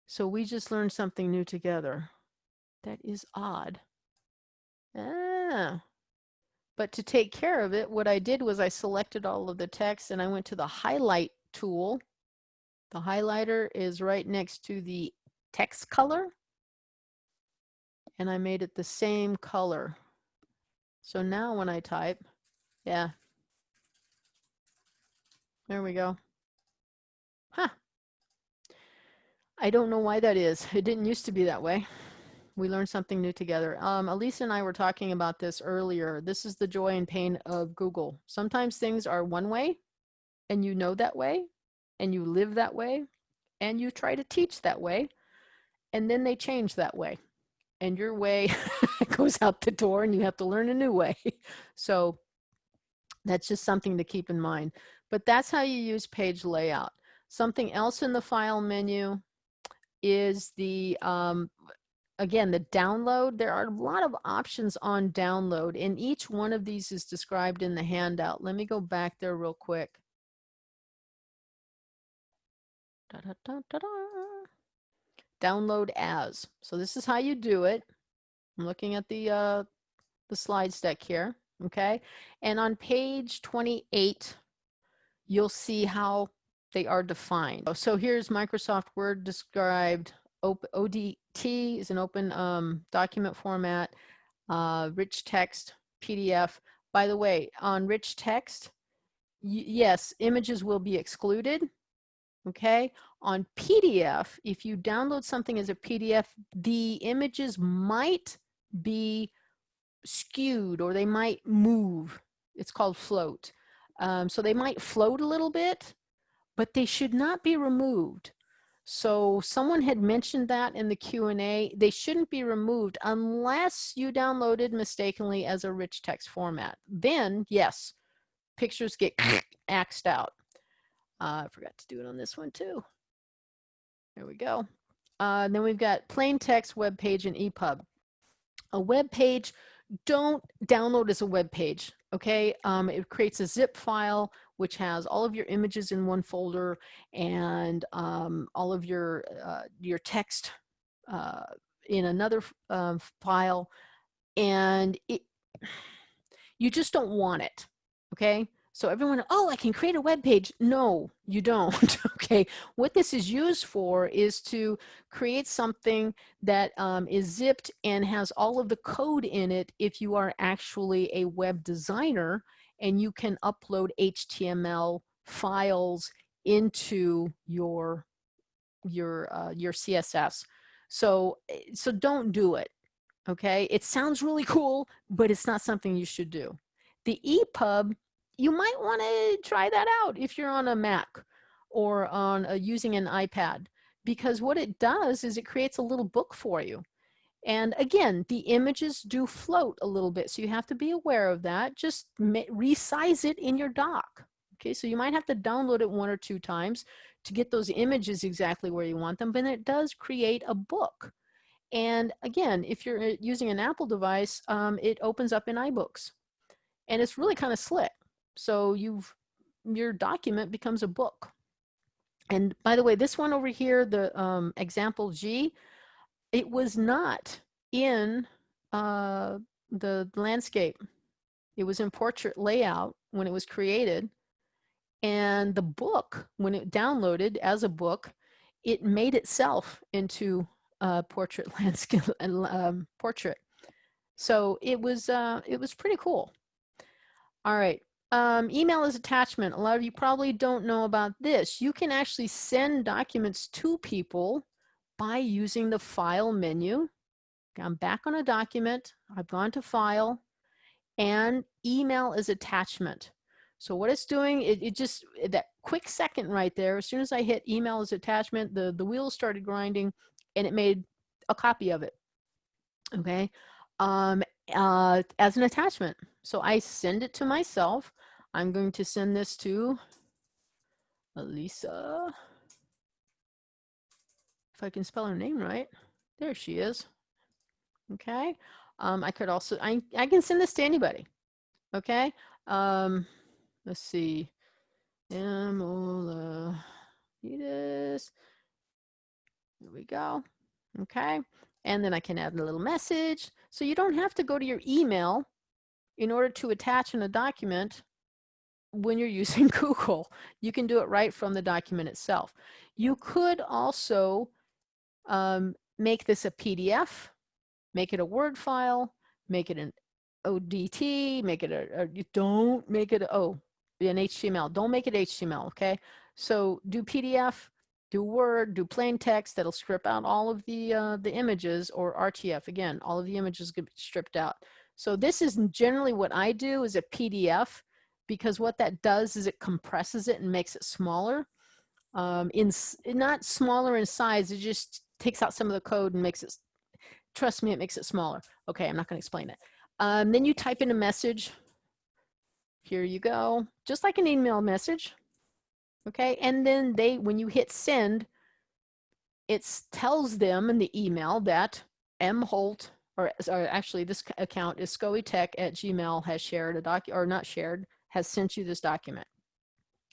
So we just learned something new together. That is odd. Ah. But to take care of it, what I did was I selected all of the text and I went to the highlight tool. The highlighter is right next to the text color. And I made it the same color. So now when I type, yeah. There we go. Huh. I don't know why that is. [laughs] It didn't used to be that way. We learned something new together. Um, Elisa and I were talking about this earlier. This is the joy and pain of Google. Sometimes things are one way and you know that way and you live that way and you try to teach that way and then they change that way and your way [laughs] goes out the door and you have to learn a new way. [laughs] So that's just something to keep in mind. But that's how you use page layout. Something else in the file menu is the, um, again, the download. There are a lot of options on download and each one of these is described in the handout. Let me go back there real quick. Da, da, da. Download as. So this is how you do it. I'm looking at the, uh, the slide deck here, okay? And on page 28, you'll see how they are defined. So here's Microsoft Word described. ODT is an open um, document format, uh, rich text, PDF. By the way, on rich text, yes, images will be excluded okay? On PDF, if you download something as a PDF, the images might be skewed or they might move. It's called float. Um, so they might float a little bit, but they should not be removed. So someone had mentioned that in the Q&A. They shouldn't be removed unless you downloaded mistakenly as a rich text format. Then, yes, pictures get [coughs] axed out. Uh, I forgot to do it on this one too. There we go. Uh, then we've got plain text, web page, and EPUB. A web page, don't download as a web page, okay? Um, it creates a zip file which has all of your images in one folder and um, all of your, uh, your text uh, in another uh, file. And it, [sighs] you just don't want it, okay? So everyone, oh, I can create a web page. No, you don't. [laughs] okay. What this is used for is to create something that um, is zipped and has all of the code in it if you are actually a web designer and you can upload HTML files into your your uh, your CSS. So eh, so don't do it. Okay, it sounds really cool, but it's not something you should do. The EPUB you might want to try that out if you're on a Mac or on a, using an iPad because what it does is it creates a little book for you. And again, the images do float a little bit, so you have to be aware of that. Just resize it in your doc. Okay, so you might have to download it one or two times to get those images exactly where you want them, but it does create a book. And again, if you're uh, using an Apple device, um, it opens up in iBooks. And it's really kind of slick. So you've, your document becomes a book. And by the way, this one over here, the um, example G, it was not in uh, the landscape. It was in portrait layout when it was created. And the book, when it downloaded as a book, it made itself into portrait [laughs] landscape um, portrait. So it was uh, it was pretty cool. All right, um, email is attachment. A lot of you probably don't know about this. You can actually send documents to people by using the file menu. I'm back on a document. I've gone to file and email is attachment. So what it's doing, it, it just, that quick second right there, as soon as I hit email as attachment, the, the wheels started grinding and it made a copy of it. Okay. Um, uh, as an attachment. So I send it to myself. I'm going to send this to Elisa. If I can spell her name right. There she is. Okay. Um, I could also, I, I can send this to anybody. Okay. Um, let's see. Emola. There we go. Okay. And then I can add a little message. So you don't have to go to your email in order to attach in a document when you're [laughs] using Google. You can do it right from the document itself. You could also um, make this a PDF, make it a Word file, make it an ODT, make it a, a don't make it, oh, an HTML. Don't make it HTML, okay? So do PDF, do Word, do plain text that'll strip out all of the, uh, the images or RTF. Again, all of the images get stripped out. So this is generally what I do is a PDF because what that does is it compresses it and makes it smaller. Um, in not smaller in size, it just takes out some of the code and makes it, trust me, it makes it smaller. Okay, I'm not gonna explain it. Um, then you type in a message. Here you go, just like an email message. Okay, and then they, when you hit send, it tells them in the email that M. Holt, or, or actually this account is scoeytech at gmail has shared a doc, or not shared, has sent you this document.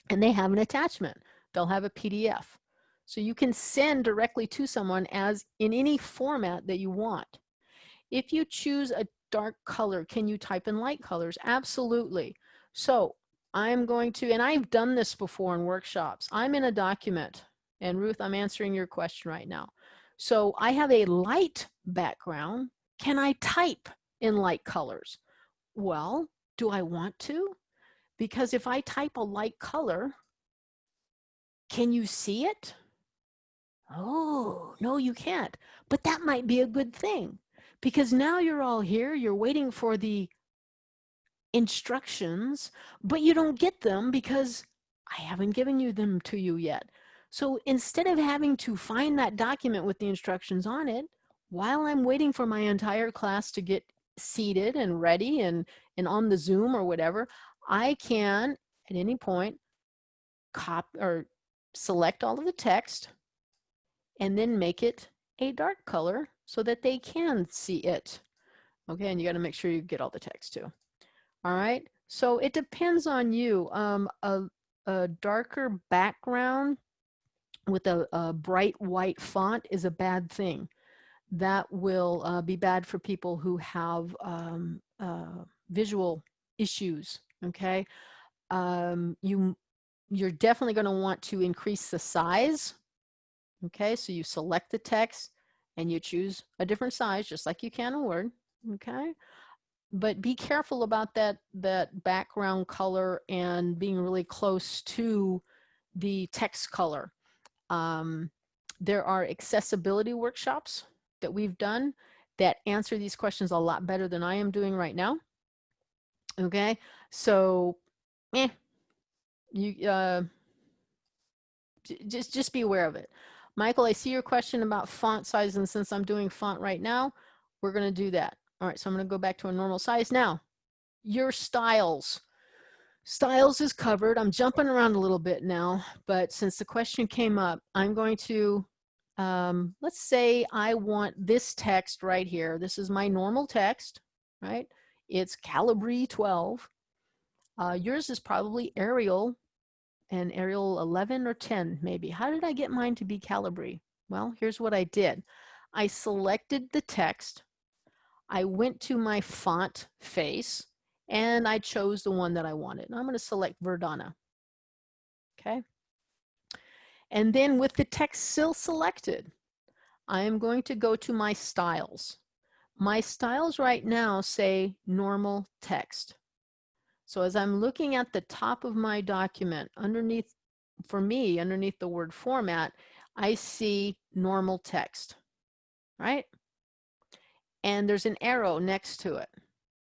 And they have an attachment. They'll have a PDF. So you can send directly to someone as in any format that you want. If you choose a dark color, can you type in light colors? Absolutely. So I'm going to, and I've done this before in workshops. I'm in a document and Ruth, I'm answering your question right now. So I have a light background. Can I type in light colors? Well, do I want to? Because if I type a light color, Can you see it? Oh, no, you can't. But that might be a good thing because now you're all here, you're waiting for the instructions, but you don't get them because I haven't given you them to you yet. So instead of having to find that document with the instructions on it, while I'm waiting for my entire class to get seated and ready and, and on the Zoom or whatever, I can at any point cop or select all of the text and then make it a dark color so that they can see it. Okay, and you got to make sure you get all the text too. All right, so it depends on you. Um, a, a darker background with a, a, bright white font is a bad thing. That will uh, be bad for people who have um, uh, visual issues, okay? Um, you, you're definitely gonna want to increase the size, okay? So you select the text and you choose a different size, just like you can in Word, okay? but be careful about that that background color and being really close to the text color. Um, there are accessibility workshops that we've done that answer these questions a lot better than I am doing right now. Okay, so eh, you uh, just just be aware of it. Michael, I see your question about font size, and since I'm doing font right now, we're going to do that. All right, so I'm going to go back to a normal size. Now, your styles. Styles is covered. I'm jumping around a little bit now, but since the question came up, I'm going to, um, let's say I want this text right here. This is my normal text, right? It's Calibri 12. Uh, yours is probably Arial and Arial 11 or 10 maybe. How did I get mine to be Calibri? Well, here's what I did. I selected the text I went to my font face and I chose the one that I wanted. And I'm going to select Verdana. Okay. And then with the text still selected, I am going to go to my styles. My styles right now say normal text. So as I'm looking at the top of my document, underneath, for me, underneath the word format, I see normal text, right? and there's an arrow next to it.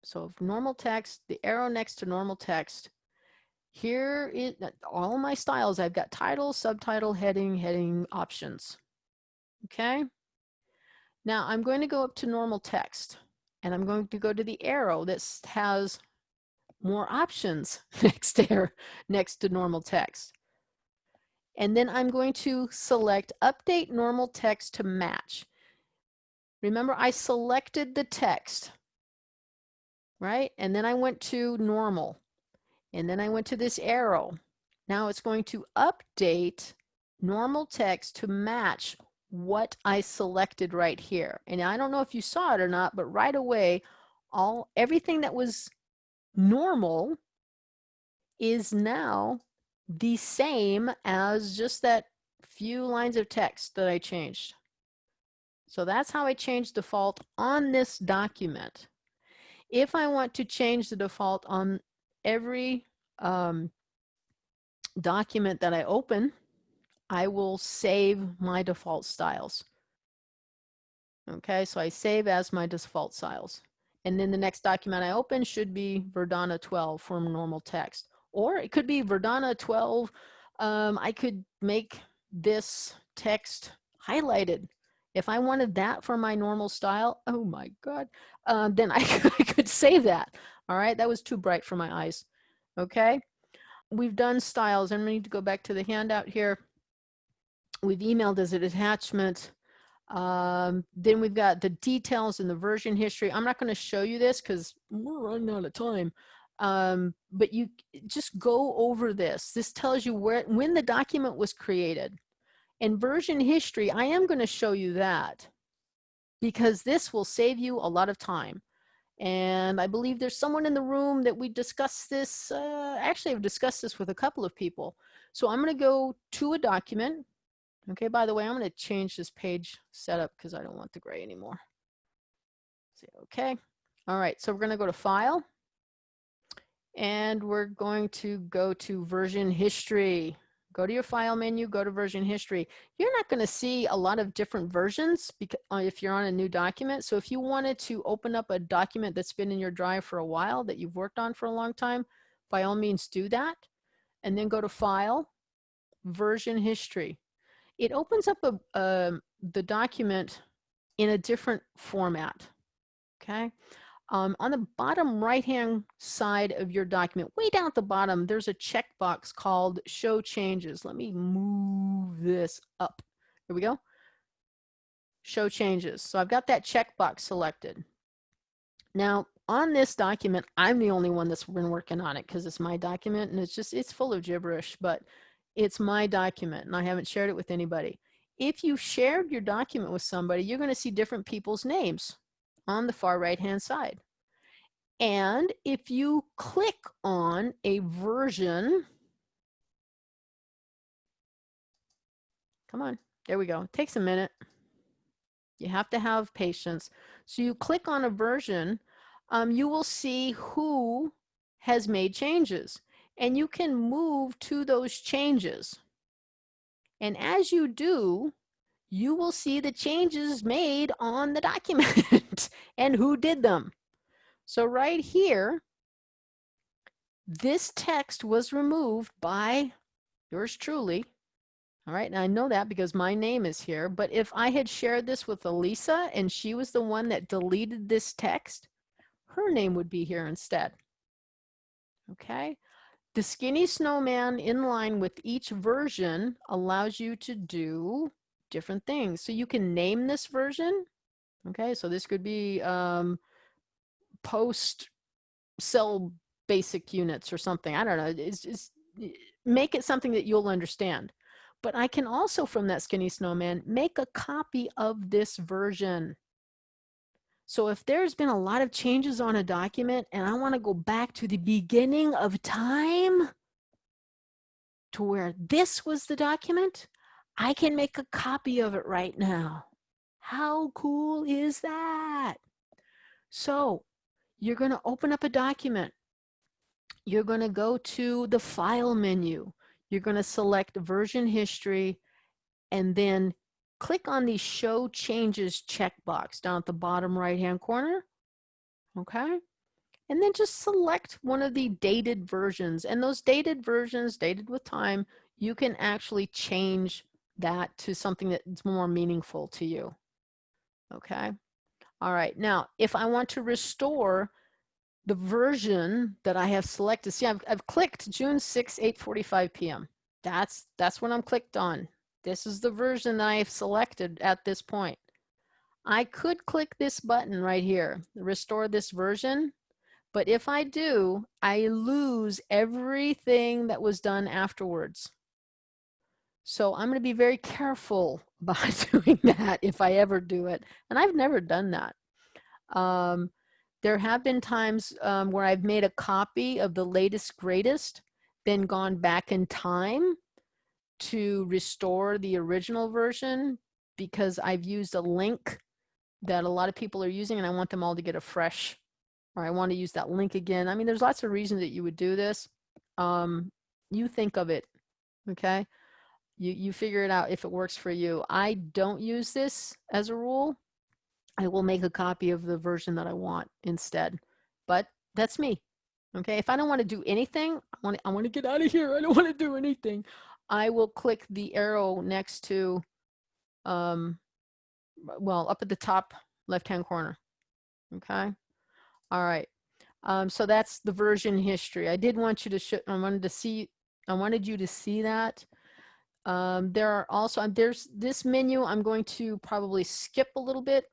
So if normal text, the arrow next to normal text. Here is all my styles. I've got title, subtitle, heading, heading options. Okay. Now I'm going to go up to normal text and I'm going to go to the arrow that has more options [laughs] next to, next to normal text. And then I'm going to select update normal text to match. Remember, I selected the text, right? And then I went to normal. And then I went to this arrow. Now it's going to update normal text to match what I selected right here. And I don't know if you saw it or not, but right away, all everything that was normal is now the same as just that few lines of text that I changed. So that's how I change default on this document. If I want to change the default on every um, document that I open, I will save my default styles. Okay, so I save as my default styles. And then the next document I open should be Verdana 12 from normal text. Or it could be Verdana 12. Um, I could make this text highlighted if I wanted that for my normal style, oh my God, uh, then I could, [laughs] I could save that. All right, that was too bright for my eyes. Okay, we've done styles. I'm going to go back to the handout here. We've emailed as an attachment. Um, then we've got the details in the version history. I'm not going to show you this because we're running out of time. Um, but you just go over this. This tells you where when the document was created. In version history, I am going to show you that because this will save you a lot of time. And I believe there's someone in the room that we discussed this, uh, actually I've discussed this with a couple of people. So I'm going to go to a document. Okay, by the way, I'm going to change this page setup because I don't want the gray anymore. Say okay. All right, so we're going to go to File. And we're going to go to Version History. go to your file menu, go to version history. You're not going to see a lot of different versions because, uh, if you're on a new document. So if you wanted to open up a document that's been in your drive for a while that you've worked on for a long time, by all means do that. And then go to file, version history. It opens up a, the document in a different format, okay? Um, on the bottom right-hand side of your document, way down at the bottom, there's a checkbox called Show Changes. Let me move this up. Here we go. Show Changes. So I've got that checkbox selected. Now, on this document, I'm the only one that's been working on it because it's my document and it's just, it's full of gibberish, but it's my document and I haven't shared it with anybody. If you shared your document with somebody, you're going to see different people's names on the far right hand side. And if you click on a version, come on, there we go. It takes a minute. You have to have patience. So you click on a version, um, you will see who has made changes and you can move to those changes. And as you do, you will see the changes made on the [laughs] document and who did them. So right here, this text was removed by yours truly. All right, now I know that because my name is here, but if I had shared this with Elisa and she was the one that deleted this text, her name would be here instead. Okay, the skinny snowman in line with each version allows you to do different things. So you can name this version. Okay, so this could be um, post cell basic units or something. I don't know. It's just make it something that you'll understand. But I can also, from that skinny snowman, make a copy of this version. So if there's been a lot of changes on a document and I want to go back to the beginning of time to where this was the document, I can make a copy of it right now. How cool is that? So you're going to open up a document. You're going to go to the file menu. You're going to select version history and then click on the show changes checkbox down at the bottom right hand corner. Okay. And then just select one of the dated versions and those dated versions dated with time, you can actually change that to something that's more meaningful to you. Okay. All right. Now, if I want to restore the version that I have selected, see, I've, I've clicked June 6, 8.45 p.m. That's, that's what I'm clicked on. This is the version that I have selected at this point. I could click this button right here, restore this version, but if I do, I lose everything that was done afterwards. So I'm going to be very careful [laughs] about doing that if I ever do it. And I've never done that. Um, there have been times um, where I've made a copy of the latest greatest, then gone back in time to restore the original version because I've used a link that a lot of people are using and I want them all to get a fresh, or I want to use that link again. I mean, there's lots of reasons that you would do this. Um, you think of it, okay? you, you figure it out if it works for you. I don't use this as a rule. I will make a copy of the version that I want instead, but that's me. Okay, if I don't want to do anything, I want to, I want to get out of here. I don't want to do anything. I will click the arrow next to, um, well, up at the top left-hand corner. Okay, all right. Um, so that's the version history. I did want you to show, I wanted to see, I wanted you to see that. Um, there are also, there's this menu, I'm going to probably skip a little bit.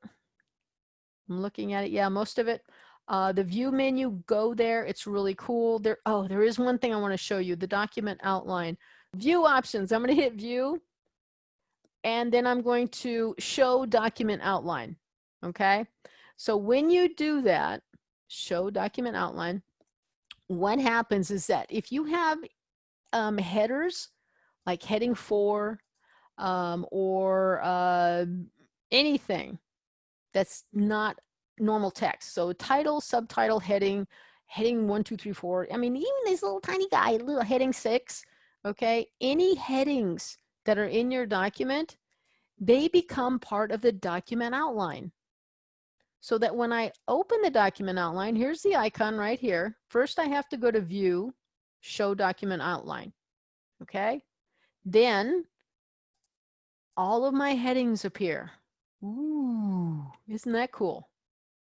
I'm looking at it, yeah, most of it. Uh, the view menu, go there, it's really cool. There, oh, there is one thing I wanna show you, the document outline. View options, I'm gonna hit view, and then I'm going to show document outline, okay? So when you do that, show document outline, what happens is that if you have um, headers like heading four um, or uh, anything that's not normal text. So title, subtitle, heading, heading one, two, three, four. I mean, even this little tiny guy, little heading six, okay, any headings that are in your document, they become part of the document outline. So that when I open the document outline, here's the icon right here. First, I have to go to View, Show Document Outline, okay? Then, all of my headings appear. Ooh, isn't that cool?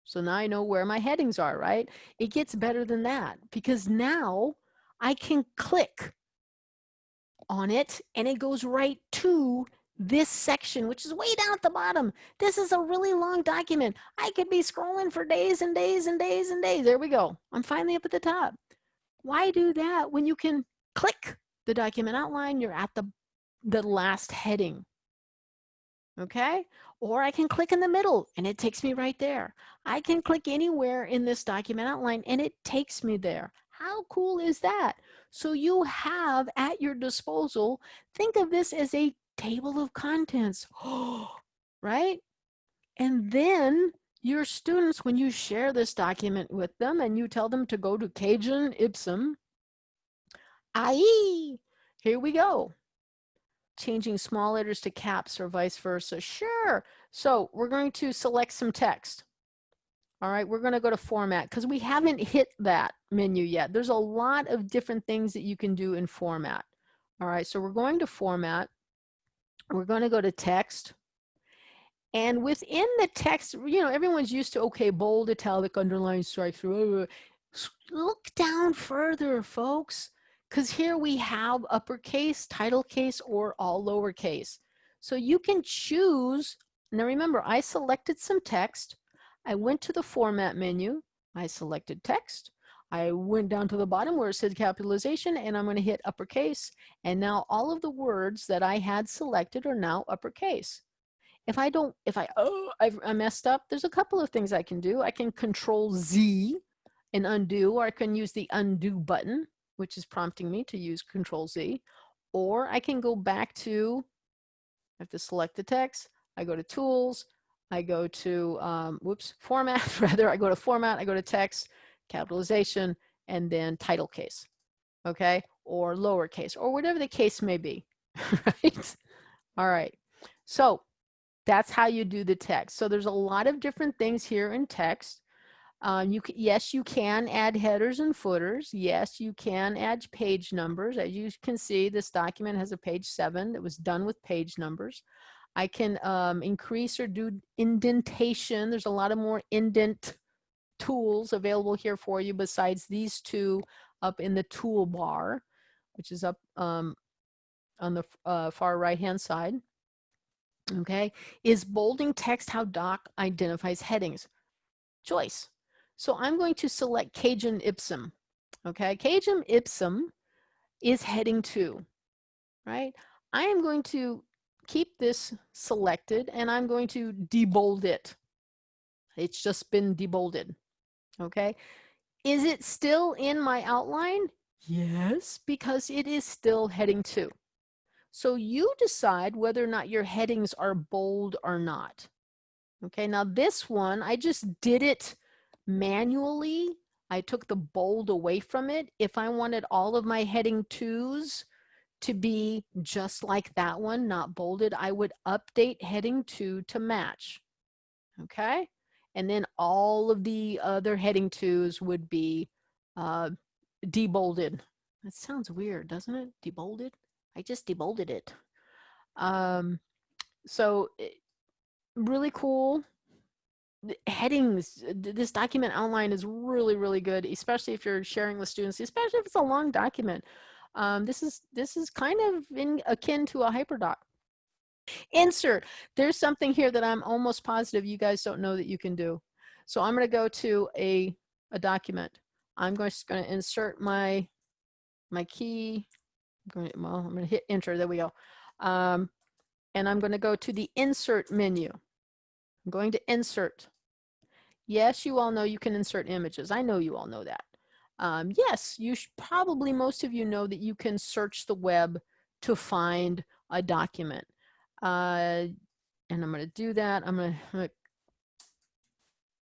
So now I know where my headings are, right? It gets better than that because now I can click on it and it goes right to this section, which is way down at the bottom. This is a really long document. I could be scrolling for days and days and days and days. There we go. I'm finally up at the top. Why do that when you can click the document outline, you're at the, the last heading. Okay, or I can click in the middle and it takes me right there. I can click anywhere in this document outline and it takes me there. How cool is that? So you have at your disposal, think of this as a table of contents, [gasps] right? And then your students, when you share this document with them and you tell them to go to Cajun Ipsum, i.e., here we go. Changing small letters to caps or vice versa. Sure. So we're going to select some text. All right, we're going to go to format because we haven't hit that menu yet. There's a lot of different things that you can do in format. All right, so we're going to format we're going to go to text. And within the text, you know, everyone's used to, okay, bold, italic, underline, strike through. Look down further, folks, because here we have uppercase, title case, or all lowercase. So you can choose. Now remember, I selected some text. I went to the format menu. I selected text. I went down to the bottom where it said capitalization and I'm going to hit uppercase. And now all of the words that I had selected are now uppercase. If I don't, if I, oh, I've, I messed up, there's a couple of things I can do. I can control Z and undo, or I can use the undo button, which is prompting me to use control Z. Or I can go back to, I have to select the text. I go to tools. I go to, um, whoops, format [laughs] rather. I go to format, I go to text, capitalization, and then title case, okay? Or lowercase, or whatever the case may be, [laughs] right? All right, so that's how you do the text. So there's a lot of different things here in text. Um, you can, yes, you can add headers and footers. Yes, you can add page numbers. As you can see, this document has a page seven that was done with page numbers. I can um, increase or do indentation. There's a lot of more indent tools available here for you besides these two up in the toolbar, which is up um, on the uh, far right hand side. Okay, is bolding text how doc identifies headings? Choice. So I'm going to select Cajun Ipsum. Okay, Cajun Ipsum is heading two, right? I am going to keep this selected and I'm going to debold it. It's just been debolded okay? Is it still in my outline? Yes, because it is still heading two. So you decide whether or not your headings are bold or not. Okay, now this one, I just did it manually. I took the bold away from it. If I wanted all of my heading twos to be just like that one, not bolded, I would update heading two to match. Okay, and then all of the other heading twos would be uh, debolded. That sounds weird, doesn't it? Debolded? I just debolded it. Um, so eh, really cool. Headings, this document outline is really, really good, especially if you're sharing with students, especially if it's a long document. Um, this is this is kind of in, akin to a hyperdoc. Insert. There's something here that I'm almost positive you guys don't know that you can do. So I'm going to go to a, a document. I'm just going to insert my, my key. I'm going to, well, I'm going to hit enter. There we go. Um, and I'm going to go to the insert menu. I'm going to insert. Yes, you all know you can insert images. I know you all know that. Um, yes, you should, probably most of you know that you can search the web to find a document. Uh, and I'm going to do that. I'm going to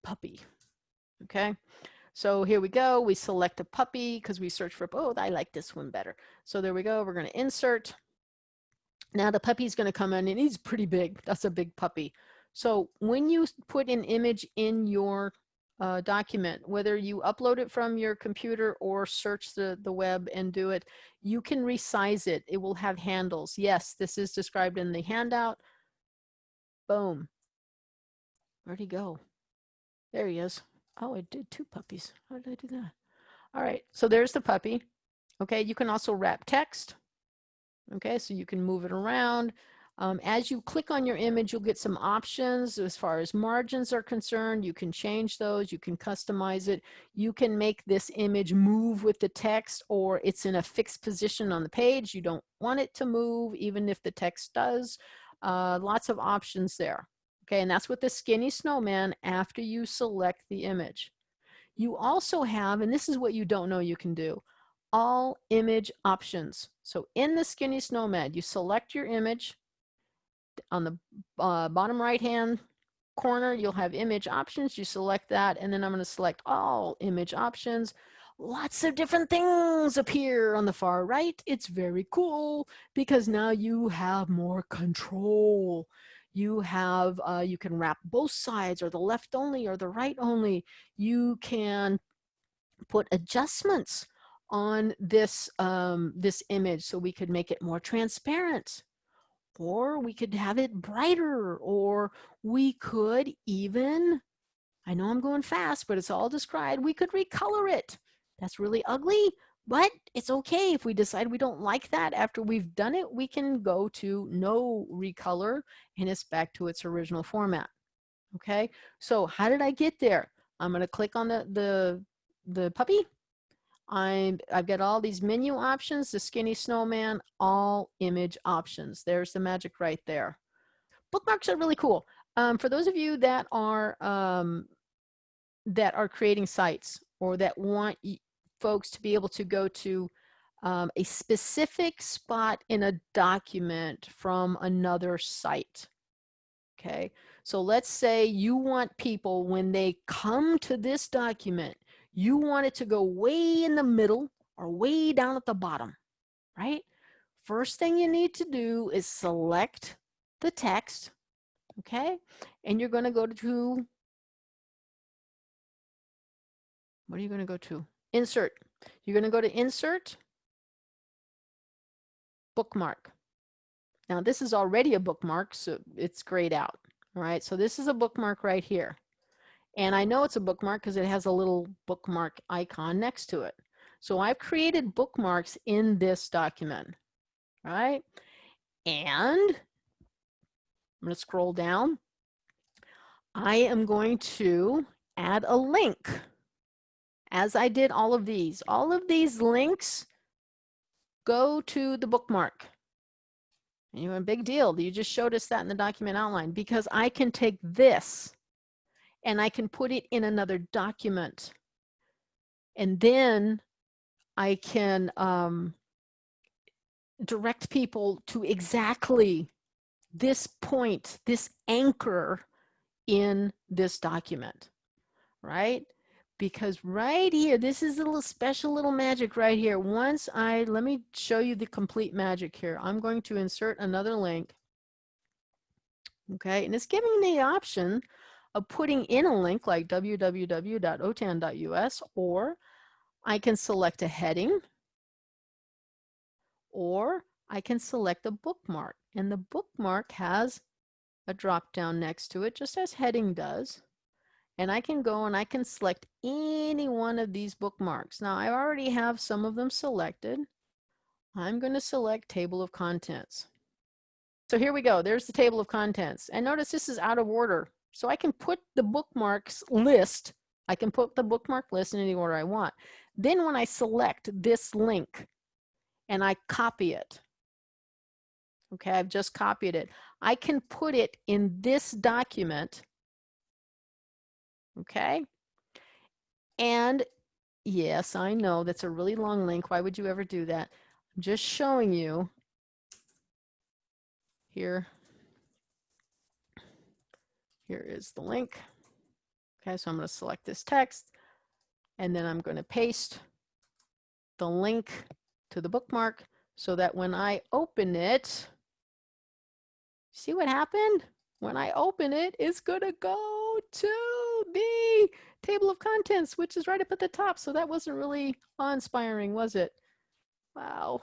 puppy. Okay. So here we go. We select a puppy because we search for, oh, I like this one better. So there we go. We're going to insert. Now the puppy's going to come in and he's pretty big. That's a big puppy. So when you put an image in your uh, document, whether you upload it from your computer or search the, the web and do it, you can resize it. It will have handles. Yes, this is described in the handout. Boom. Where'd he go? There he is. Oh, I did two puppies. How did I do that? All right, so there's the puppy. Okay, you can also wrap text. Okay, so you can move it around. Um, as you click on your image, you'll get some options as far as margins are concerned. You can change those, you can customize it. You can make this image move with the text or it's in a fixed position on the page. You don't want it to move even if the text does. Uh, lots of options there. Okay, and that's with the skinny snowman after you select the image. You also have, and this is what you don't know you can do, all image options. So in the skinny snowman, you select your image. On the uh, bottom right hand corner, you'll have image options. You select that, and then I'm going to select all image options. Lots of different things appear on the far right. It's very cool because now you have more control you have uh, you can wrap both sides or the left only or the right only you can put adjustments on this um, this image so we could make it more transparent or we could have it brighter or we could even I know I'm going fast but it's all described we could recolor it that's really ugly but it's okay if we decide we don't like that after we've done it, we can go to no recolor and it's back to its original format. Okay, so how did I get there? I'm gonna click on the, the, the puppy. I'm, I've got all these menu options, the skinny snowman, all image options. There's the magic right there. Bookmarks are really cool. Um, for those of you that are um, that are creating sites or that want folks to be able to go to um, a specific spot in a document from another site. Okay, so let's say you want people when they come to this document, you want it to go way in the middle or way down at the bottom, right? First thing you need to do is select the text, okay? And you're going to go to, what are you going to go to? insert. You're going to go to insert, bookmark. Now this is already a bookmark, so it's grayed out. All right, so this is a bookmark right here. And I know it's a bookmark because it has a little bookmark icon next to it. So I've created bookmarks in this document, right? And I'm going to scroll down. I am going to add a link as I did all of these. All of these links go to the bookmark. You're a big deal. You just showed us that in the document outline because I can take this and I can put it in another document. And then I can um, direct people to exactly this point, this anchor in this document, right? because right here, this is a little special little magic right here. Once I, let me show you the complete magic here. I'm going to insert another link. Okay, and it's giving me the option of putting in a link like www.otan.us or I can select a heading or I can select a bookmark and the bookmark has a drop down next to it just as heading does and I can go and I can select any one of these bookmarks. Now I already have some of them selected. I'm going to select table of contents. So here we go. There's the table of contents. And notice this is out of order. So I can put the bookmarks list. I can put the bookmark list in any order I want. Then when I select this link and I copy it, okay, I've just copied it. I can put it in this document okay? And yes, I know that's a really long link. Why would you ever do that? I'm just showing you here. Here is the link. Okay, so I'm going to select this text and then I'm going to paste the link to the bookmark so that when I open it, see what happened? When I open it, it's going to go to the table of contents, which is right up at the top. So that wasn't really awe-inspiring, was it? Wow,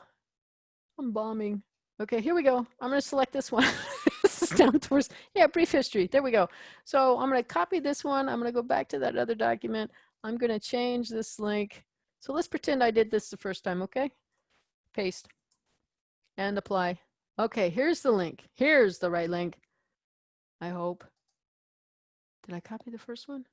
I'm bombing. Okay, here we go. I'm going to select this one. [laughs] this [laughs] down towards, yeah, brief history. There we go. So I'm going to copy this one. I'm going to go back to that other document. I'm going to change this link. So let's pretend I did this the first time, okay? Paste and apply. Okay, here's the link. Here's the right link. I hope. Did I copy the first one?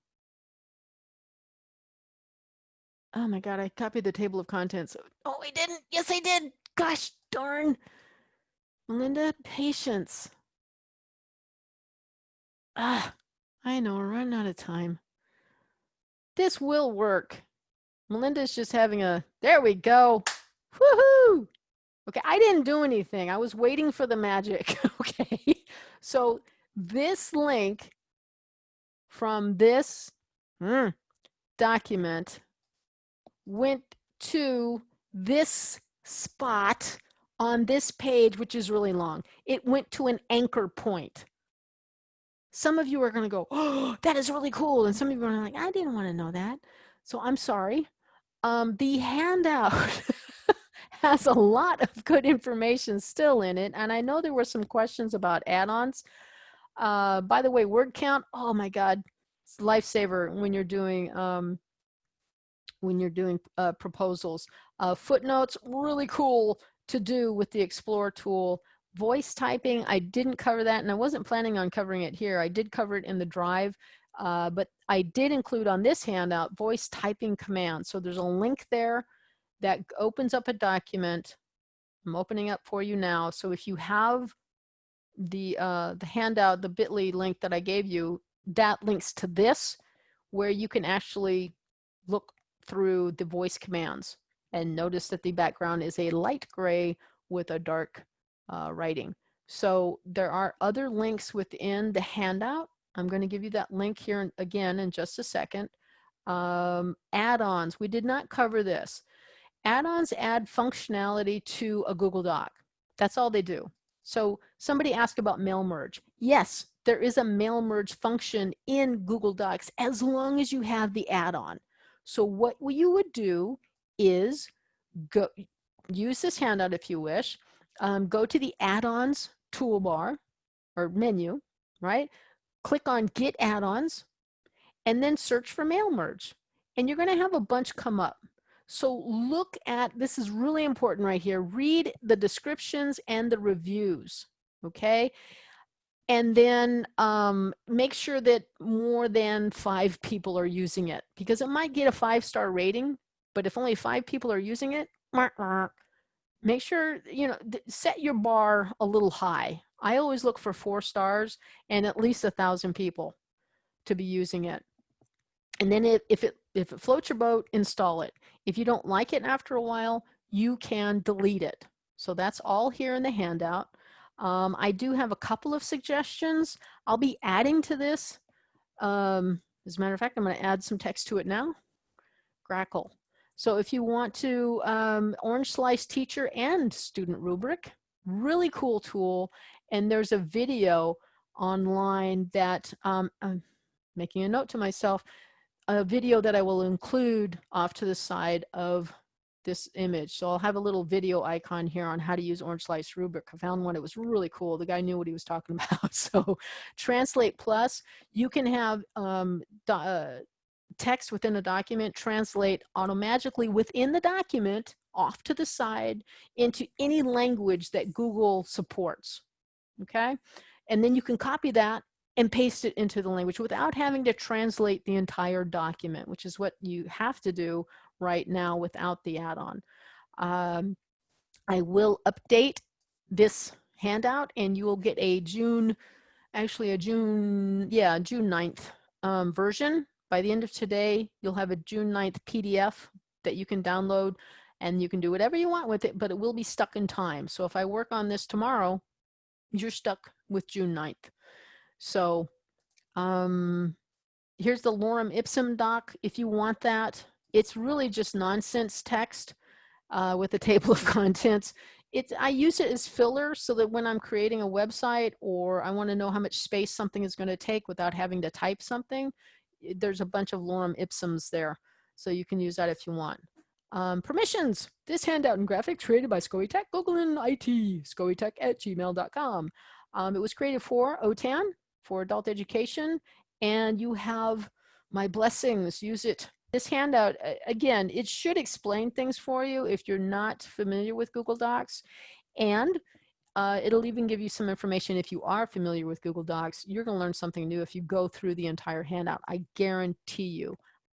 Oh my God, I copied the table of contents. Oh, I didn't. Yes, I did. Gosh darn. Melinda, patience. Ah, I know, we're running out of time. This will work. Melinda's just having a, there we go. Woohoo! Okay, I didn't do anything. I was waiting for the magic. [laughs] okay, so this link from this mm, document went to this spot on this page, which is really long. It went to an anchor point. Some of you are going to go, oh, that is really cool. And some of you are like, I didn't want to know that. So I'm sorry. Um, the handout [laughs] has a lot of good information still in it. And I know there were some questions about add-ons. Uh, by the way, word count, oh my God, it's lifesaver when you're doing um, when you're doing uh, proposals. Uh, footnotes, really cool to do with the Explore tool. Voice typing, I didn't cover that and I wasn't planning on covering it here. I did cover it in the drive, uh, but I did include on this handout voice typing commands. So there's a link there that opens up a document. I'm opening up for you now. So if you have the, uh, the handout, the bit.ly link that I gave you, that links to this where you can actually look through the voice commands and notice that the background is a light gray with a dark uh, writing. So there are other links within the handout. I'm going to give you that link here again in just a second. Um, add-ons, we did not cover this. Add-ons add functionality to a Google Doc. That's all they do. So somebody asked about mail merge. Yes, there is a mail merge function in Google Docs as long as you have the add-on. So what you would do is go use this handout if you wish, um, go to the add-ons toolbar or menu, right? Click on get add-ons and then search for mail merge. And you're gonna have a bunch come up. So look at, this is really important right here, read the descriptions and the reviews, okay? And then um, make sure that more than five people are using it because it might get a five-star rating, but if only five people are using it, make sure, you know, set your bar a little high. I always look for four stars and at least a thousand people to be using it. And then if, if it if it floats your boat, install it. If you don't like it after a while, you can delete it. So that's all here in the handout. Um, I do have a couple of suggestions. I'll be adding to this. Um, as a matter of fact, I'm going to add some text to it now. Grackle. So if you want to, um, Orange Slice teacher and student rubric, really cool tool. And there's a video online that um, I'm making a note to myself a video that I will include off to the side of this image. So I'll have a little video icon here on how to use Orange Slice Rubric. I found one, it was really cool. The guy knew what he was talking [laughs] about. So Translate Plus, you can have um, uh, text within a document translate automatically within the document off to the side into any language that Google supports, okay? And then you can copy that and paste it into the language without having to translate the entire document, which is what you have to do right now without the add-on. Um, I will update this handout and you will get a June, actually a June, yeah, June 9th um, version. By the end of today, you'll have a June 9th PDF that you can download and you can do whatever you want with it, but it will be stuck in time. So if I work on this tomorrow, you're stuck with June 9th. So um, here's the lorem ipsum doc. If you want that, It's really just nonsense text uh, with a [laughs] table of contents. It's, I use it as filler so that when I'm creating a website or I want to know how much space something is going to take without having to type something, there's a bunch of lorem ipsums there. So you can use that if you want. Um, permissions. This handout and graphic created by SCOE Tech, Google and IT, scoetech at gmail.com. Um, it was created for OTAN, for adult education, and you have my blessings. Use it. This handout, again, it should explain things for you if you're not familiar with Google Docs. And uh, it'll even give you some information if you are familiar with Google Docs. You're going to learn something new if you go through the entire handout. I guarantee you.